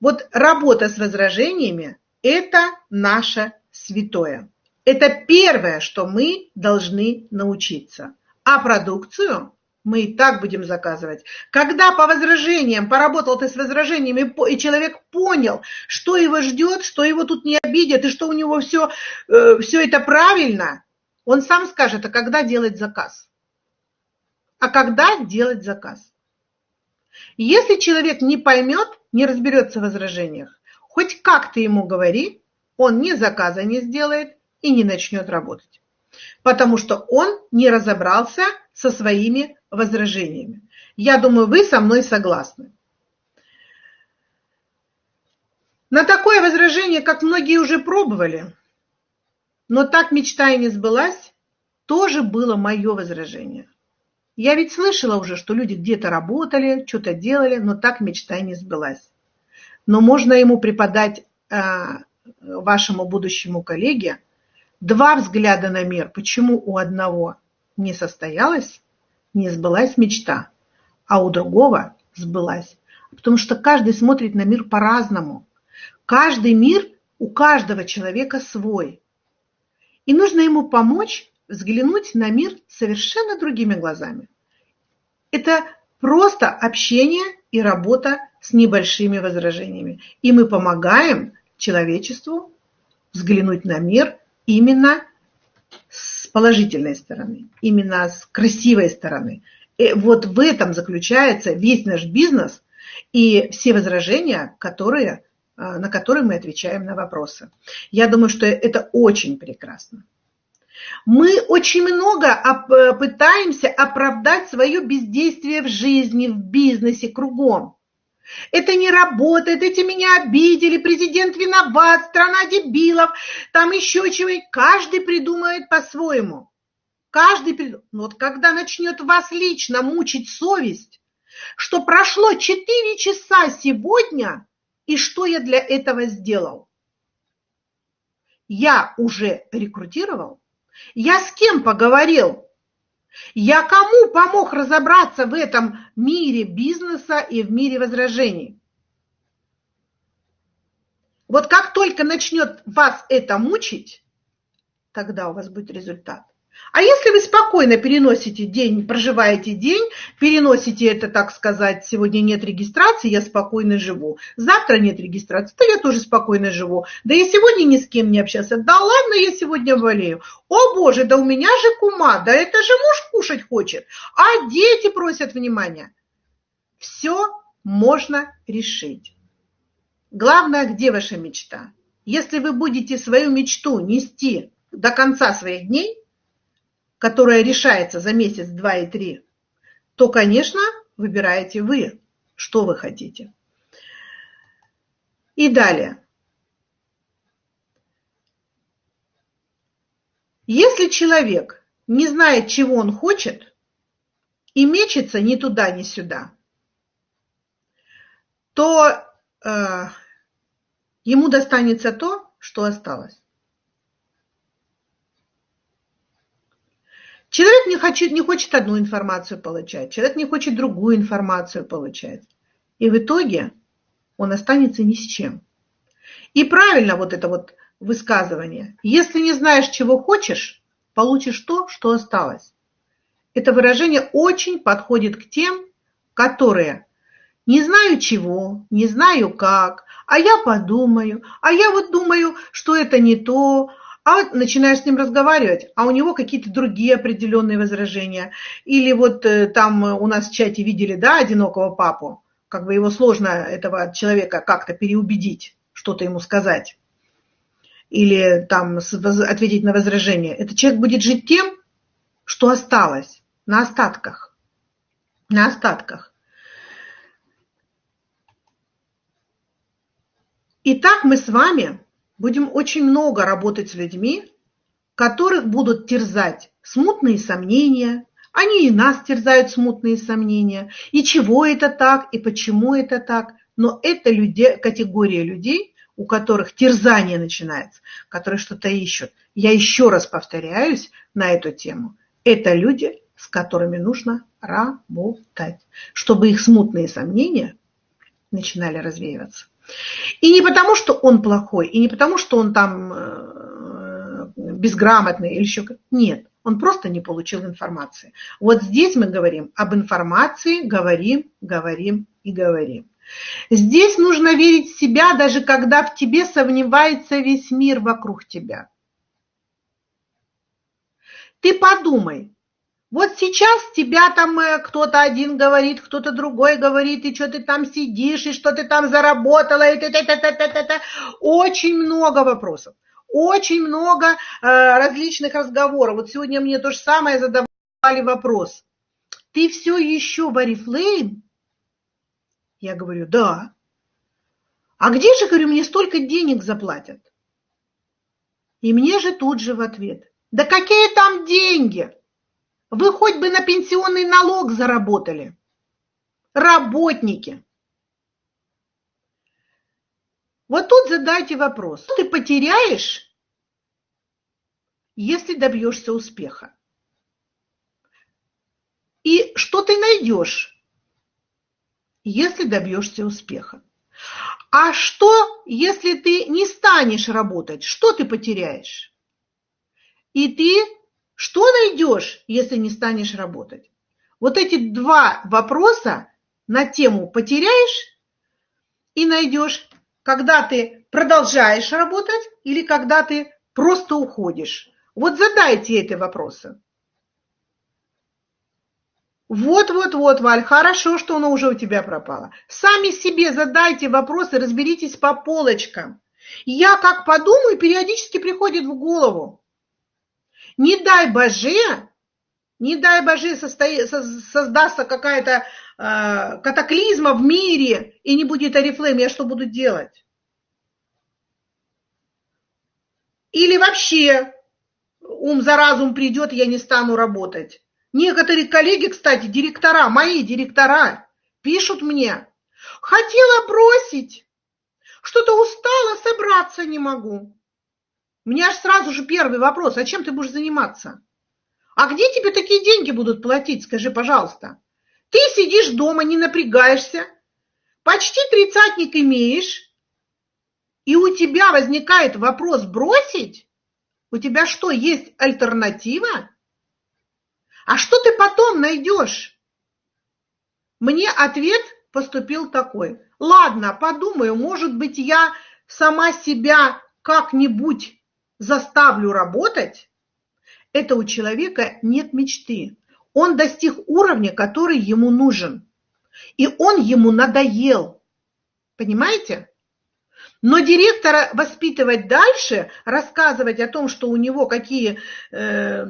Вот работа с возражениями – это наше святое. Это первое, что мы должны научиться. А продукцию мы и так будем заказывать. Когда по возражениям, поработал ты с возражениями, и человек понял, что его ждет, что его тут не обидят, и что у него все, э, все это правильно, он сам скажет, а когда делать заказ? А когда делать заказ? Если человек не поймет, не разберется в возражениях, хоть как ты ему говори, он ни заказа не сделает и не начнет работать. Потому что он не разобрался со своими возражениями. Я думаю, вы со мной согласны. На такое возражение, как многие уже пробовали, но так мечта и не сбылась, тоже было мое возражение. Я ведь слышала уже, что люди где-то работали, что-то делали, но так мечта и не сбылась. Но можно ему преподать э, вашему будущему коллеге два взгляда на мир. Почему у одного не состоялось, не сбылась мечта, а у другого сбылась. Потому что каждый смотрит на мир по-разному. Каждый мир у каждого человека свой. И нужно ему помочь взглянуть на мир совершенно другими глазами. Это просто общение и работа с небольшими возражениями. И мы помогаем человечеству взглянуть на мир именно с положительной стороны, именно с красивой стороны. И вот в этом заключается весь наш бизнес и все возражения, которые на которые мы отвечаем на вопросы. Я думаю, что это очень прекрасно. Мы очень много пытаемся оправдать свое бездействие в жизни, в бизнесе, кругом. Это не работает, эти меня обидели, президент виноват, страна дебилов, там еще чего-нибудь. Каждый придумает по-своему. Каждый придумает. Но вот когда начнет вас лично мучить совесть, что прошло 4 часа сегодня, и что я для этого сделал? Я уже рекрутировал, я с кем поговорил, я кому помог разобраться в этом мире бизнеса и в мире возражений? Вот как только начнет вас это мучить, тогда у вас будет результат. А если вы спокойно переносите день, проживаете день, переносите это, так сказать, сегодня нет регистрации, я спокойно живу, завтра нет регистрации, то я тоже спокойно живу. Да я сегодня ни с кем не общался, да ладно, я сегодня болею. О боже, да у меня же кума, да это же муж кушать хочет, а дети просят внимания. Все можно решить. Главное, где ваша мечта? Если вы будете свою мечту нести до конца своих дней, которая решается за месяц, два и три, то, конечно, выбираете вы, что вы хотите. И далее. Если человек не знает, чего он хочет, и мечется ни туда, ни сюда, то э, ему достанется то, что осталось. Человек не хочет, не хочет одну информацию получать, человек не хочет другую информацию получать. И в итоге он останется ни с чем. И правильно вот это вот высказывание. Если не знаешь, чего хочешь, получишь то, что осталось. Это выражение очень подходит к тем, которые не знаю чего, не знаю как, а я подумаю, а я вот думаю, что это не то, а начинаешь с ним разговаривать, а у него какие-то другие определенные возражения. Или вот э, там у нас в чате видели, да, одинокого папу, как бы его сложно, этого человека, как-то переубедить, что-то ему сказать. Или там ответить на возражение. Этот человек будет жить тем, что осталось, на остатках. На остатках. Итак, мы с вами будем очень много работать с людьми, которых будут терзать смутные сомнения, они и нас терзают смутные сомнения, и чего это так, и почему это так. Но это люди, категория людей, у которых терзание начинается, которые что-то ищут. Я еще раз повторяюсь на эту тему. Это люди, с которыми нужно работать, чтобы их смутные сомнения начинали развеиваться. И не потому, что он плохой, и не потому, что он там э, безграмотный или еще как Нет, он просто не получил информации. Вот здесь мы говорим об информации, говорим, говорим и говорим. Здесь нужно верить в себя, даже когда в тебе сомневается весь мир вокруг тебя. Ты подумай, вот сейчас тебя там э, кто-то один говорит, кто-то другой говорит, и что ты там сидишь, и что ты там заработала, и ты, ты, ты, ты, ты, ты. очень много вопросов, очень много э, различных разговоров. Вот сегодня мне то же самое задавали вопрос. Ты все еще в Арифлейм? Я говорю, да. А где же, говорю, мне столько денег заплатят? И мне же тут же в ответ, да какие там деньги? Вы хоть бы на пенсионный налог заработали. Работники. Вот тут задайте вопрос. Что ты потеряешь, если добьешься успеха? И что ты найдешь, если добьешься успеха? А что, если ты не станешь работать? Что ты потеряешь? И ты что найдешь, если не станешь работать? Вот эти два вопроса на тему потеряешь и найдешь, когда ты продолжаешь работать или когда ты просто уходишь. Вот задайте эти вопросы. Вот-вот-вот, Валь, хорошо, что оно уже у тебя пропало. Сами себе задайте вопросы, разберитесь по полочкам. Я как подумаю, периодически приходит в голову. Не дай Боже, не дай Боже создастся какая-то э, катаклизма в мире и не будет Арифлейм, я что буду делать? Или вообще ум за разум придет, я не стану работать. Некоторые коллеги, кстати, директора, мои директора, пишут мне, хотела бросить, что-то устала, собраться не могу. У меня аж сразу же первый вопрос, а чем ты будешь заниматься? А где тебе такие деньги будут платить, скажи, пожалуйста? Ты сидишь дома, не напрягаешься, почти тридцатник имеешь, и у тебя возникает вопрос бросить? У тебя что, есть альтернатива? А что ты потом найдешь? Мне ответ поступил такой. Ладно, подумаю, может быть, я сама себя как-нибудь заставлю работать? Это у человека нет мечты. Он достиг уровня, который ему нужен. И он ему надоел. Понимаете? Но директора воспитывать дальше, рассказывать о том, что у него какие э,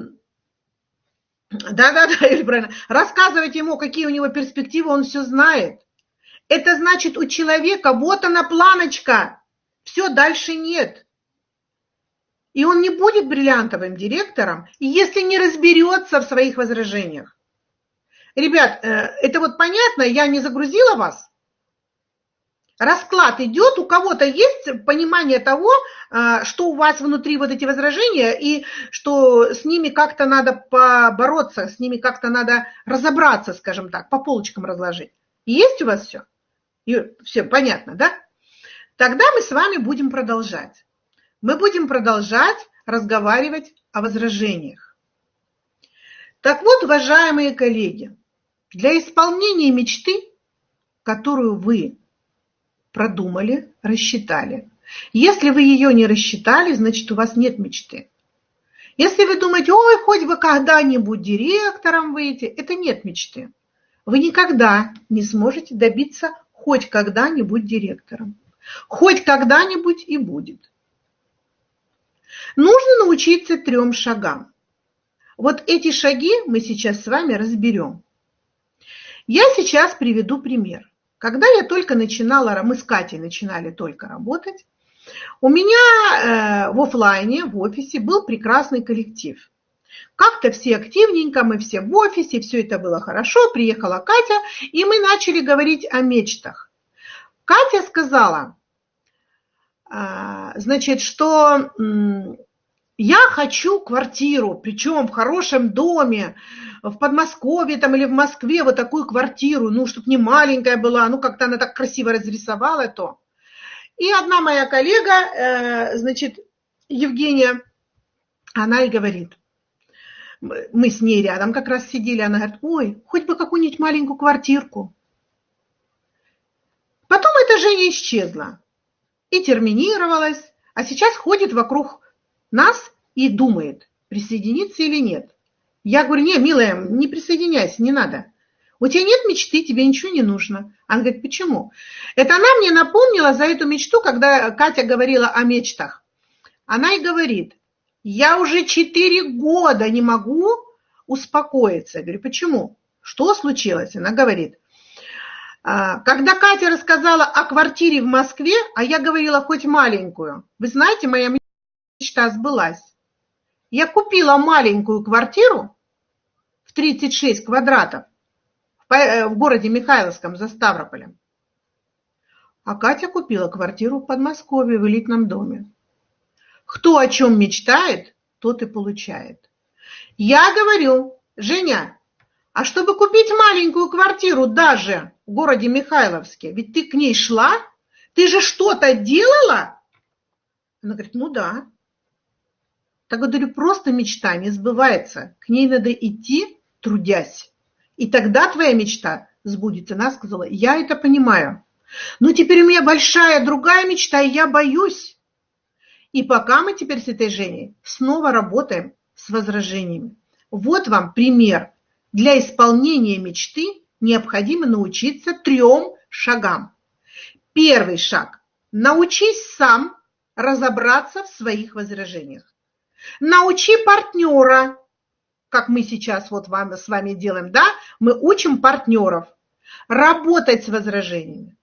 да-да-да, или правильно. Рассказывать ему, какие у него перспективы, он все знает. Это значит, у человека вот она планочка, все, дальше нет. И он не будет бриллиантовым директором, если не разберется в своих возражениях. Ребят, э, это вот понятно, я не загрузила вас, расклад идет, у кого-то есть понимание того, а, что у вас внутри вот эти возражения, и что с ними как-то надо побороться, с ними как-то надо разобраться, скажем так, по полочкам разложить. Есть у вас все? И все понятно, да? Тогда мы с вами будем продолжать. Мы будем продолжать разговаривать о возражениях. Так вот, уважаемые коллеги, для исполнения мечты, которую вы продумали, рассчитали. Если вы ее не рассчитали, значит у вас нет мечты. Если вы думаете, ой, хоть бы когда-нибудь директором выйти, это нет мечты. Вы никогда не сможете добиться хоть когда-нибудь директором. Хоть когда-нибудь и будет. Нужно научиться трем шагам. Вот эти шаги мы сейчас с вами разберем. Я сейчас приведу пример. Когда я только начинала, мы с Катей начинали только работать, у меня э, в офлайне, в офисе был прекрасный коллектив. Как-то все активненько, мы все в офисе, все это было хорошо. Приехала Катя, и мы начали говорить о мечтах. Катя сказала, значит, что я хочу квартиру, причем в хорошем доме, в Подмосковье там или в Москве вот такую квартиру, ну, чтобы не маленькая была, ну, как-то она так красиво разрисовала то. И одна моя коллега, э, значит, Евгения, она и говорит, мы с ней рядом как раз сидели, она говорит, ой, хоть бы какую-нибудь маленькую квартирку. Потом эта Женя исчезла и терминировалась, а сейчас ходит вокруг нас и думает, присоединиться или нет. Я говорю, не, милая, не присоединяйся, не надо. У тебя нет мечты, тебе ничего не нужно. Она говорит, почему? Это она мне напомнила за эту мечту, когда Катя говорила о мечтах. Она и говорит, я уже четыре года не могу успокоиться. Я говорю, почему? Что случилось? Она говорит, «А, когда Катя рассказала о квартире в Москве, а я говорила хоть маленькую, вы знаете, моя мечта сбылась. Я купила маленькую квартиру в 36 квадратов э, в городе Михайловском за Ставрополем. А Катя купила квартиру в Подмосковье в элитном доме. Кто о чем мечтает, тот и получает. Я говорю, Женя, а чтобы купить маленькую квартиру даже в городе Михайловске, ведь ты к ней шла, ты же что-то делала? Она говорит, ну да. Так говорю, просто мечта не сбывается. К ней надо идти, трудясь. И тогда твоя мечта сбудется. Она сказала, я это понимаю. Но теперь у меня большая другая мечта, и я боюсь. И пока мы теперь с этой Женей снова работаем с возражениями. Вот вам пример Для исполнения мечты необходимо научиться трем шагам. Первый шаг. Научись сам разобраться в своих возражениях. Научи партнера, как мы сейчас вот вам, с вами делаем, да? Мы учим партнеров работать с возражениями.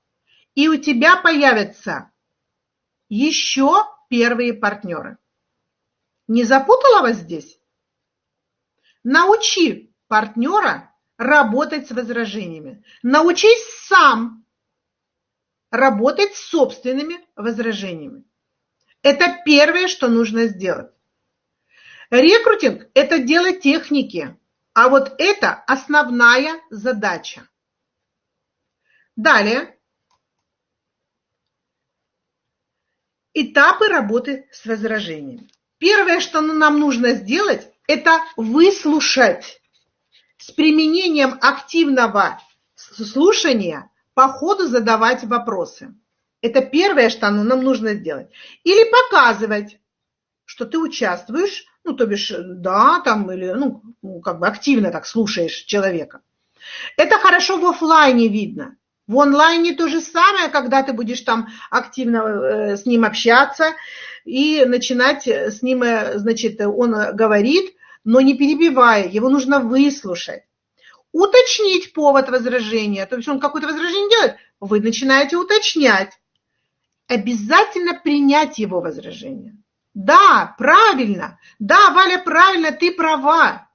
И у тебя появятся еще первые партнеры. Не запутала вас здесь? Научи партнера работать с возражениями. Научись сам работать с собственными возражениями. Это первое, что нужно сделать. Рекрутинг – это дело техники, а вот это основная задача. Далее. Этапы работы с возражениями. Первое, что нам нужно сделать, это выслушать с применением активного слушания по ходу задавать вопросы. Это первое, что нам нужно сделать. Или показывать, что ты участвуешь, ну, то бишь, да, там, или, ну, ну, как бы активно так слушаешь человека. Это хорошо в офлайне видно. В онлайне то же самое, когда ты будешь там активно э, с ним общаться и начинать с ним, э, значит, он говорит, но не перебивая, его нужно выслушать. Уточнить повод возражения, то есть он какое-то возражение делает, вы начинаете уточнять. Обязательно принять его возражение. Да, правильно. Да, Валя, правильно, ты права.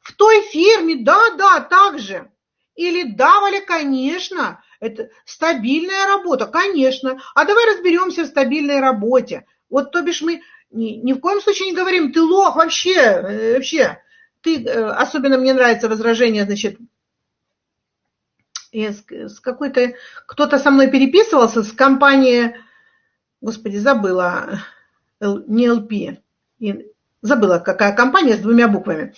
В той фирме, да, да, так же. Или да, Валя, конечно, это стабильная работа, конечно. А давай разберемся в стабильной работе. Вот то бишь мы ни, ни в коем случае не говорим, ты лох вообще, э, вообще. Ты, э, особенно мне нравится возражение, значит, с, с какой-то, кто-то со мной переписывался с компанией, господи, забыла, не ЛП, забыла, какая компания с двумя буквами.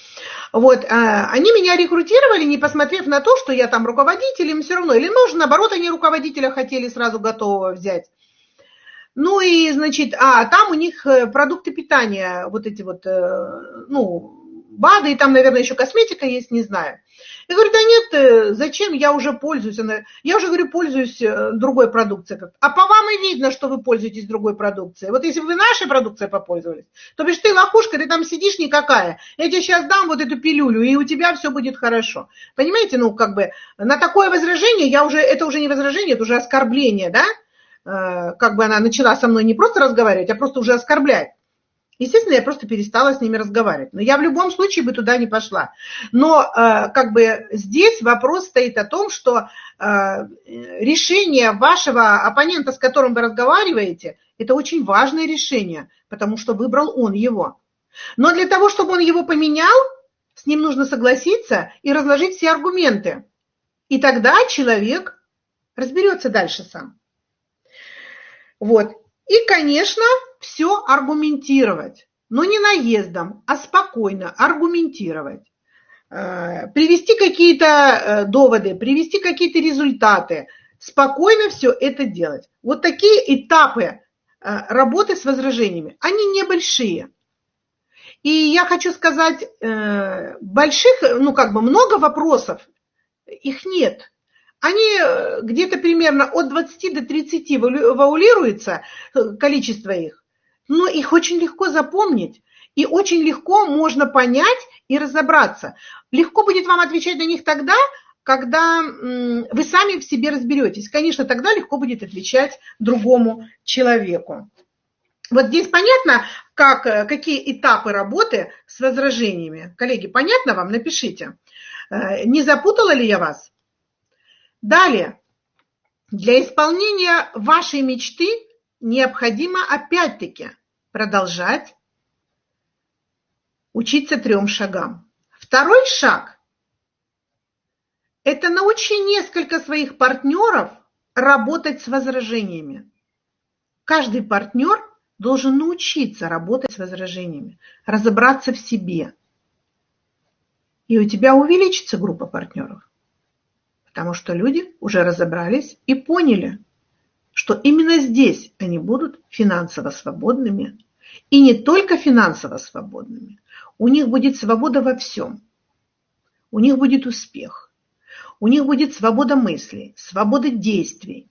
Вот, а, они меня рекрутировали, не посмотрев на то, что я там руководитель, им все равно. Или, может, наоборот, они руководителя хотели сразу готового взять. Ну и, значит, а там у них э, продукты питания, вот эти вот, э, ну, БАДы, и там, наверное, еще косметика есть, не знаю. Я говорю, да нет, э, зачем, я уже пользуюсь. Я уже, говорю, пользуюсь другой продукцией. А по вам и видно, что вы пользуетесь другой продукцией. Вот если бы вы нашей продукцией попользовались, то бишь ты лохушка, ты там сидишь никакая. Я тебе сейчас дам вот эту пилюлю, и у тебя все будет хорошо. Понимаете, ну, как бы, на такое возражение я уже, это уже не возражение, это уже оскорбление, да? Э, как бы она начала со мной не просто разговаривать, а просто уже оскорблять. Естественно, я просто перестала с ними разговаривать. Но я в любом случае бы туда не пошла. Но э, как бы здесь вопрос стоит о том, что э, решение вашего оппонента, с которым вы разговариваете, это очень важное решение, потому что выбрал он его. Но для того, чтобы он его поменял, с ним нужно согласиться и разложить все аргументы. И тогда человек разберется дальше сам. Вот. И, конечно, все аргументировать. Но не наездом, а спокойно аргументировать. Э, привести какие-то э, доводы, привести какие-то результаты. Спокойно все это делать. Вот такие этапы э, работы с возражениями, они небольшие. И я хочу сказать, больших, ну как бы много вопросов, их нет они э, где-то примерно от 20 до 30 ваулируется э, количество их, но их очень легко запомнить. И очень легко можно понять и разобраться. Легко будет вам отвечать на них тогда, когда вы сами в себе разберетесь. Конечно, тогда легко будет отвечать другому человеку. Вот здесь понятно, как, э, какие этапы работы с возражениями. Коллеги, понятно вам? Напишите. Не запутала ли я вас? Далее, для исполнения вашей мечты необходимо опять-таки продолжать учиться трем шагам. Второй шаг – это научи несколько своих партнеров работать с возражениями. Каждый партнер должен научиться работать с возражениями, разобраться в себе. И у тебя увеличится группа партнеров потому что люди уже разобрались и поняли, что именно здесь они будут финансово свободными. И не только финансово свободными. У них будет свобода во всем. у них будет успех, у них будет свобода мыслей, свобода действий.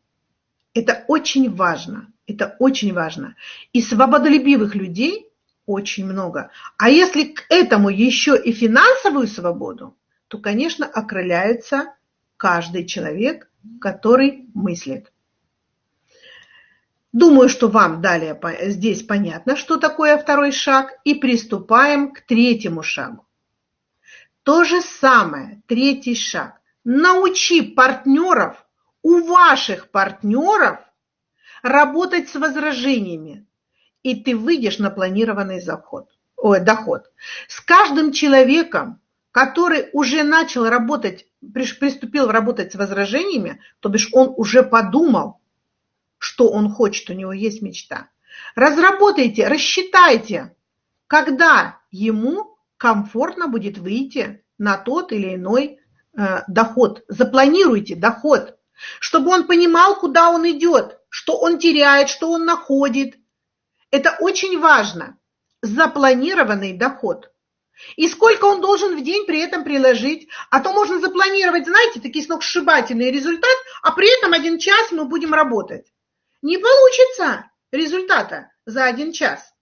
Это очень важно, это очень важно. И свободолюбивых людей очень много. А если к этому еще и финансовую свободу, то, конечно, окрыляется каждый человек, который мыслит. Думаю, что вам далее здесь понятно, что такое второй шаг, и приступаем к третьему шагу. То же самое, третий шаг. Научи партнеров, у ваших партнеров работать с возражениями, и ты выйдешь на планированный заход, ой, доход. С каждым человеком, который уже начал работать, приступил работать с возражениями, то бишь он уже подумал, что он хочет, у него есть мечта. Разработайте, рассчитайте, когда ему комфортно будет выйти на тот или иной э, доход. Запланируйте доход, чтобы он понимал, куда он идет, что он теряет, что он находит, это очень важно. Запланированный доход. И сколько он должен в день при этом приложить. А то можно запланировать, знаете, такие сногсшибательный результат, а при этом один час мы будем работать. Не получится результата за один час.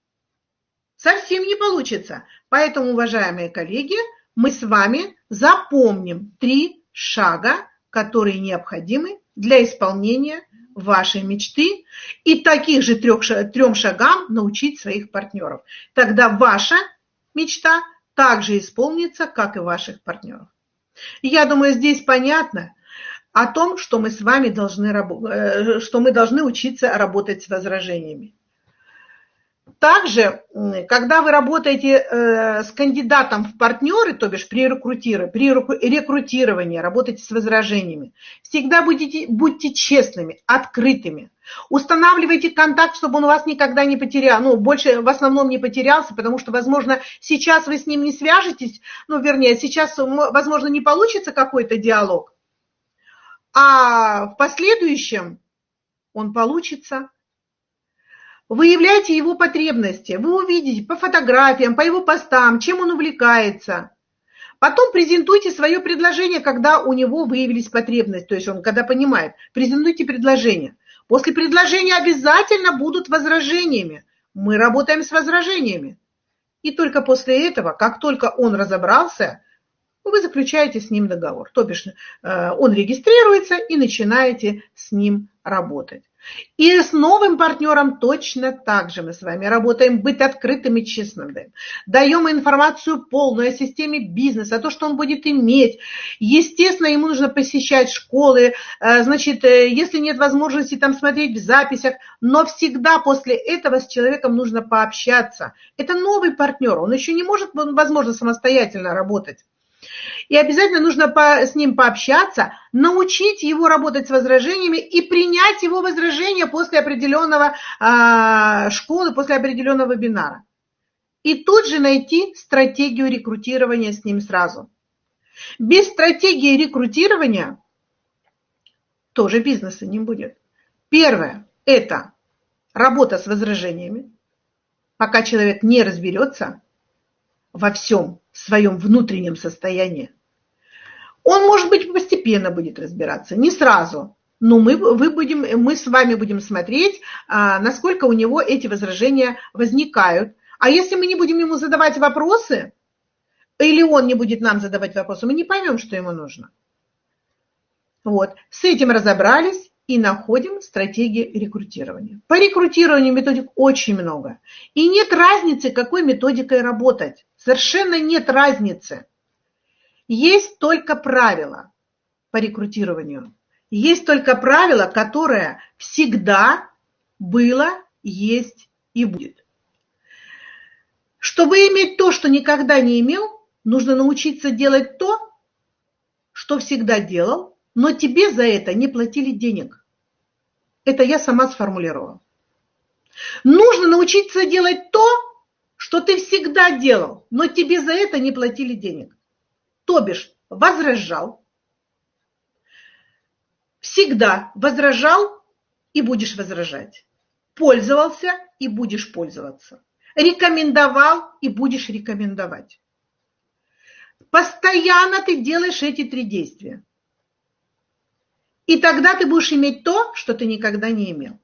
Совсем не получится. Поэтому, уважаемые коллеги, мы с вами запомним три шага, которые необходимы для исполнения вашей мечты и таких же трех, трем шагам научить своих партнеров. Тогда ваша мечта также исполнится, как и ваших партнеров. я думаю, здесь понятно о том, что мы с вами должны, э, что мы должны учиться работать с возражениями. Также, когда вы работаете э, с кандидатом в партнеры, то бишь при рекрутировании, при рекрутировании работаете с возражениями, всегда будете, будьте честными, открытыми. Устанавливайте контакт, чтобы он вас никогда не потерял, ну, больше в основном не потерялся, потому что, возможно, сейчас вы с ним не свяжетесь, ну, вернее, сейчас, возможно, не получится какой-то диалог, а в последующем он получится – Выявляйте его потребности. Вы увидите по фотографиям, по его постам, чем он увлекается. Потом презентуйте свое предложение, когда у него выявились потребности, то есть он когда понимает. Презентуйте предложение. После предложения обязательно будут возражениями. Мы работаем с возражениями. И только после этого, как только он разобрался, вы заключаете с ним договор. То бишь э, он регистрируется и начинаете с ним работать. И с новым партнером точно так же мы с вами работаем, быть открытым и честным. Даем, информацию полную о системе бизнеса, о том, что он будет иметь. Естественно, ему нужно посещать школы, э, значит, э, если нет возможности там смотреть в записях, но всегда после этого с человеком нужно пообщаться. Это новый партнер, он еще не может, возможно, самостоятельно работать. И обязательно нужно по, с ним пообщаться, научить его работать с возражениями и принять его возражения после определенного э, школы, после определенного вебинара. И тут же найти стратегию рекрутирования с ним сразу. Без стратегии рекрутирования тоже бизнеса не будет. Первое – это работа с возражениями. Пока человек не разберется во всем своем внутреннем состоянии. Он, может быть, постепенно будет разбираться, не сразу, но мы, вы будем, мы с вами будем смотреть, а, насколько у него эти возражения возникают. А если мы не будем ему задавать вопросы, или он не будет нам задавать вопросы, мы не поймем, что ему нужно. Вот, с этим разобрались и находим стратегии рекрутирования. По рекрутированию методик очень много. И нет разницы, какой методикой работать. Совершенно нет разницы. Есть только правило по рекрутированию. Есть только правило, которое всегда было, есть и будет. Чтобы иметь то, что никогда не имел, нужно научиться делать то, что всегда делал, но тебе за это не платили денег. Это я сама сформулировала. Нужно научиться делать то, что ты всегда делал, но тебе за это не платили денег. То бишь возражал, всегда возражал и будешь возражать. Пользовался и будешь пользоваться. Рекомендовал и будешь рекомендовать. Постоянно ты делаешь эти три действия. И тогда ты будешь иметь то, что ты никогда не имел.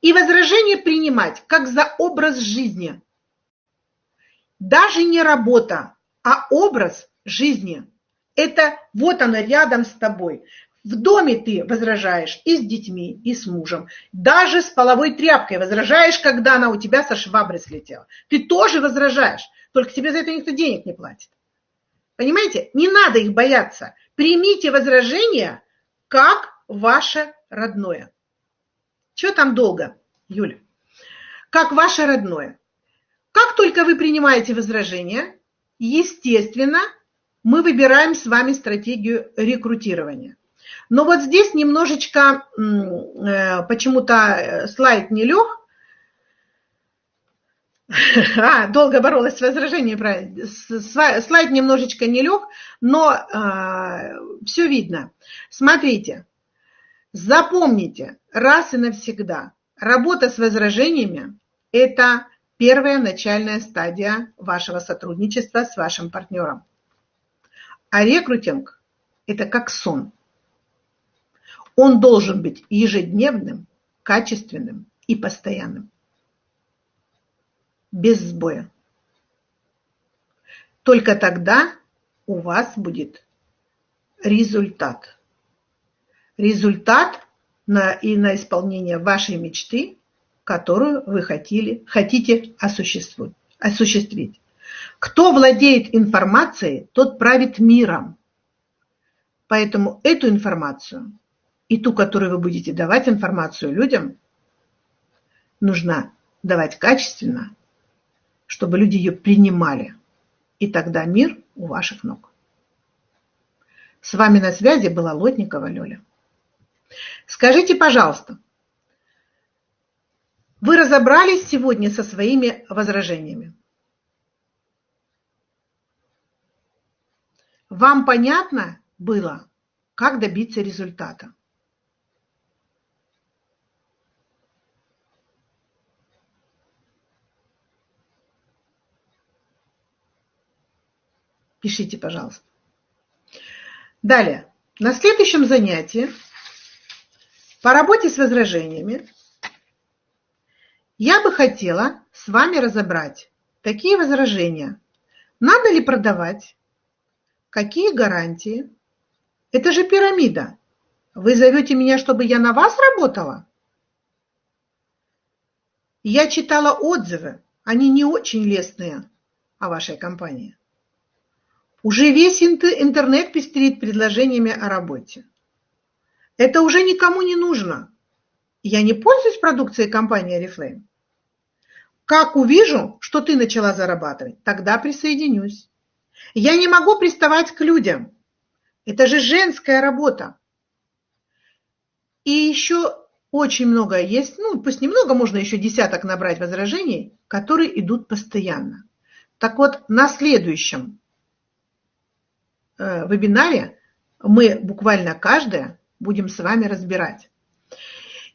И возражение принимать как за образ жизни. Даже не работа, а образ жизни. Это вот оно рядом с тобой. В доме ты возражаешь и с детьми, и с мужем. Даже с половой тряпкой возражаешь, когда она у тебя со швабры слетела. Ты тоже возражаешь, только тебе за это никто денег не платит. Понимаете? Не надо их бояться. Примите возражения как ваше родное. Что там долго, Юля? Как ваше родное. Как только вы принимаете возражения, естественно, мы выбираем с вами стратегию рекрутирования. Но вот здесь немножечко э, почему-то э, слайд не лег. А, долго боролась с возражением, правильно. Слайд немножечко не лег, но э, все видно. Смотрите, запомните раз и навсегда, работа с возражениями – это первая начальная стадия вашего сотрудничества с вашим партнером. А рекрутинг – это как сон. Он должен быть ежедневным, качественным и постоянным. Без сбоя. Только тогда у вас будет результат. Результат на, и на исполнение вашей мечты, которую вы хотели, хотите осуществить. осуществить. Кто владеет информацией, тот правит миром. Поэтому эту информацию и ту, которую вы будете давать информацию людям, нужно давать качественно, чтобы люди ее принимали. И тогда мир у ваших ног. С вами на связи была Лотникова Лёля. Скажите, пожалуйста, вы разобрались сегодня со своими возражениями? Вам понятно было, как добиться результата? Пишите, пожалуйста. Далее. На следующем занятии по работе с возражениями я бы хотела с вами разобрать такие возражения. Надо ли продавать? Какие гарантии? Это же пирамида. Вы зовете меня, чтобы я на вас работала? Я читала отзывы, они не очень лестные о вашей компании. Уже весь интернет пестрит предложениями о работе. Это уже никому не нужно. Я не пользуюсь продукцией компании Oriflame. Как увижу, что ты начала зарабатывать, тогда присоединюсь. Я не могу приставать к людям. Это же женская работа. И еще очень много есть, ну пусть немного, можно еще десяток набрать возражений, которые идут постоянно. Так вот, на следующем Э, вебинаре мы буквально каждое будем с вами разбирать.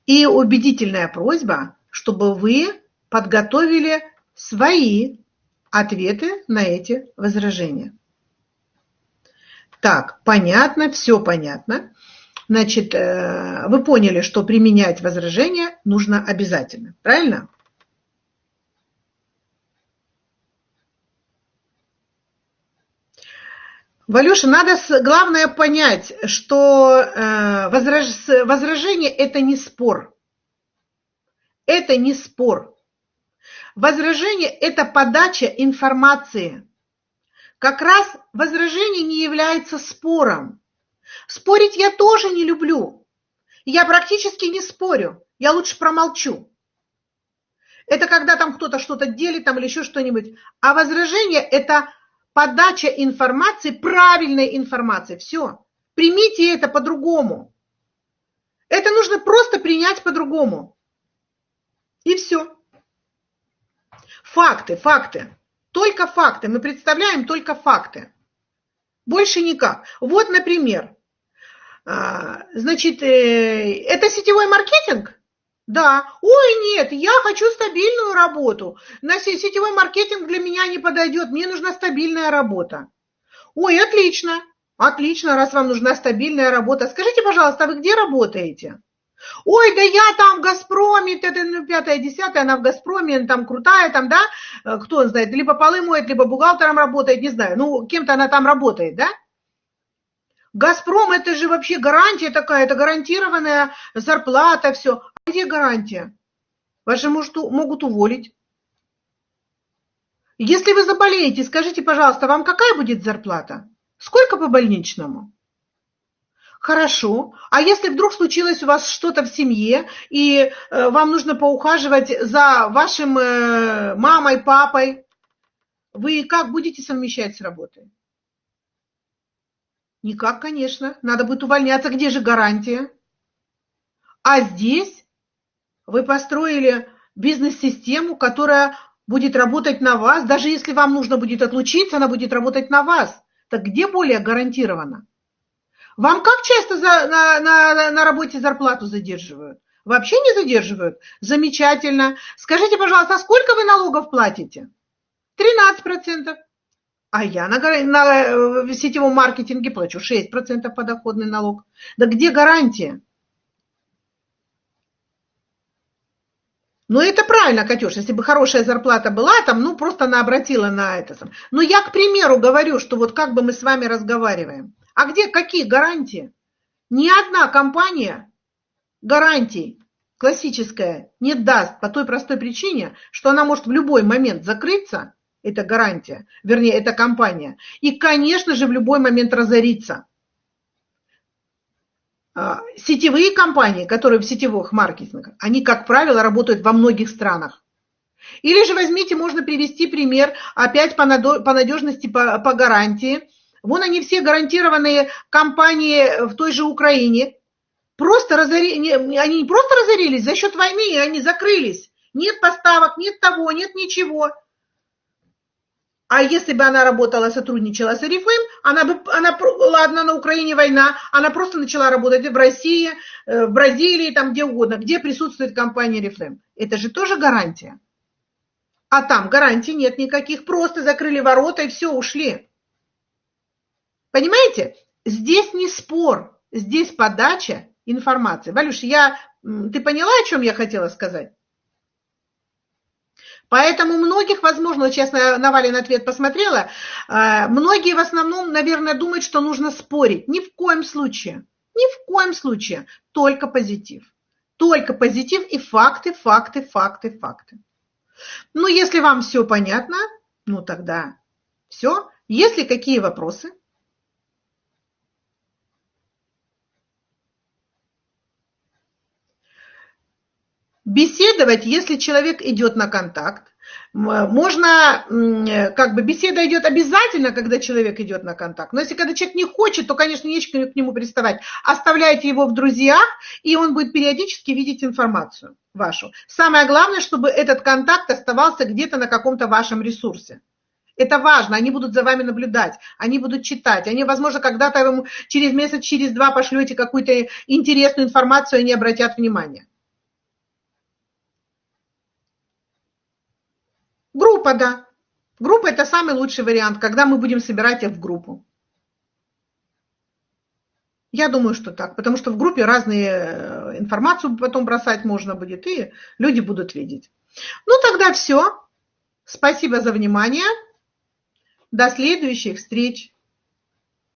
И убедительная просьба, чтобы вы подготовили свои ответы на эти возражения. Так, понятно, все понятно. Значит, э, вы поняли, что применять возражения нужно обязательно, правильно? Валюша, надо главное понять, что э, возражение – это не спор. Это не спор. Возражение – это подача информации. Как раз возражение не является спором. Спорить я тоже не люблю. Я практически не спорю. Я лучше промолчу. Это когда там кто-то что-то делит там, или еще что-нибудь. А возражение – это подача информации, правильной информации. Все. Примите это по-другому. Это нужно просто принять по-другому. И все. Факты, факты. Только факты. Мы представляем только факты. Больше никак. Вот, например, а, значит, э, это сетевой маркетинг? Да. Ой, нет, я хочу стабильную работу. На сетевой маркетинг для меня не подойдет. Мне нужна стабильная работа. Ой, отлично, отлично, раз вам нужна стабильная работа. Скажите, пожалуйста, а вы где работаете? Ой, да я там в Газпроме, ну, пятая, десятая, она в Газпроме, там крутая, там, да, э, кто знает, либо полы моет, либо бухгалтером работает, не знаю, ну, кем-то она там работает, да? Газпром это же вообще гарантия такая, это гарантированная зарплата, все. Где гарантия? Вас же может, могут уволить. Если вы заболеете, скажите, пожалуйста, вам какая будет зарплата? Сколько по больничному? Хорошо. А если вдруг случилось у вас что-то в семье, и э, вам нужно поухаживать за вашим э, мамой, папой, вы как будете совмещать с работой? Никак, конечно. Надо будет увольняться. Где же гарантия? А здесь вы построили бизнес-систему, которая будет работать на вас. Даже если вам нужно будет отлучиться, она будет работать на вас. Так где более гарантированно? Вам как часто за, на, на, на работе зарплату задерживают? Вообще не задерживают? Замечательно. Скажите, пожалуйста, а сколько вы налогов платите? 13%. А я на, на э, сетевом маркетинге плачу 6% подоходный налог. Да где гарантия? Ну, это правильно, Катюш, если бы хорошая зарплата была, там, ну, просто она обратила на это. Но я, к примеру, говорю, что вот как бы мы с вами разговариваем. А где какие гарантии? Ни одна компания гарантий классическая не даст по той простой причине, что она может в любой момент закрыться, это гарантия, вернее, это компания, и, конечно же, в любой момент разориться. А, сетевые компании, которые в сетевых маркетингах, они, как правило, работают во многих странах. Или же возьмите, можно привести пример, опять по надежности, по, по гарантии. Вон они все гарантированные компании в той же Украине. Просто разори... Они не просто разорились, за счет войны они закрылись. Нет поставок, нет того, нет ничего. А если бы она работала, сотрудничала с Арифлейм, она бы, она, ладно, на Украине война, она просто начала работать в России, э, в Бразилии, там где угодно, где присутствует компания Арифлейм. Это же тоже гарантия. А там гарантий нет никаких, просто закрыли ворота и все, ушли. Понимаете? Здесь не спор, здесь подача информации. Валюш, я, ты поняла, о чем я хотела сказать? Поэтому многих, возможно, честно, Навалин ответ посмотрела, э, многие в основном, наверное, думают, что нужно спорить. Ни в коем случае. Ни в коем случае. Только позитив. Только позитив и факты, факты, факты, факты. Ну, если вам все понятно, ну тогда все. Если какие вопросы? Беседовать, если человек идет на контакт. Можно, как бы, беседа идет обязательно, когда человек идет на контакт. Но если когда человек не хочет, то, конечно, нечего к нему приставать. Оставляйте его в друзьях, и он будет периодически видеть информацию вашу. Самое главное, чтобы этот контакт оставался где-то на каком-то вашем ресурсе. Это важно, они будут за вами наблюдать, они будут читать, они, возможно, когда-то через месяц, через два пошлете какую-то интересную информацию, они обратят внимание. Группа, да. Группа – это самый лучший вариант, когда мы будем собирать их в группу. Я думаю, что так, потому что в группе разные э, информацию потом бросать можно будет, и люди будут видеть. Ну, тогда все. Спасибо за внимание. До следующих встреч.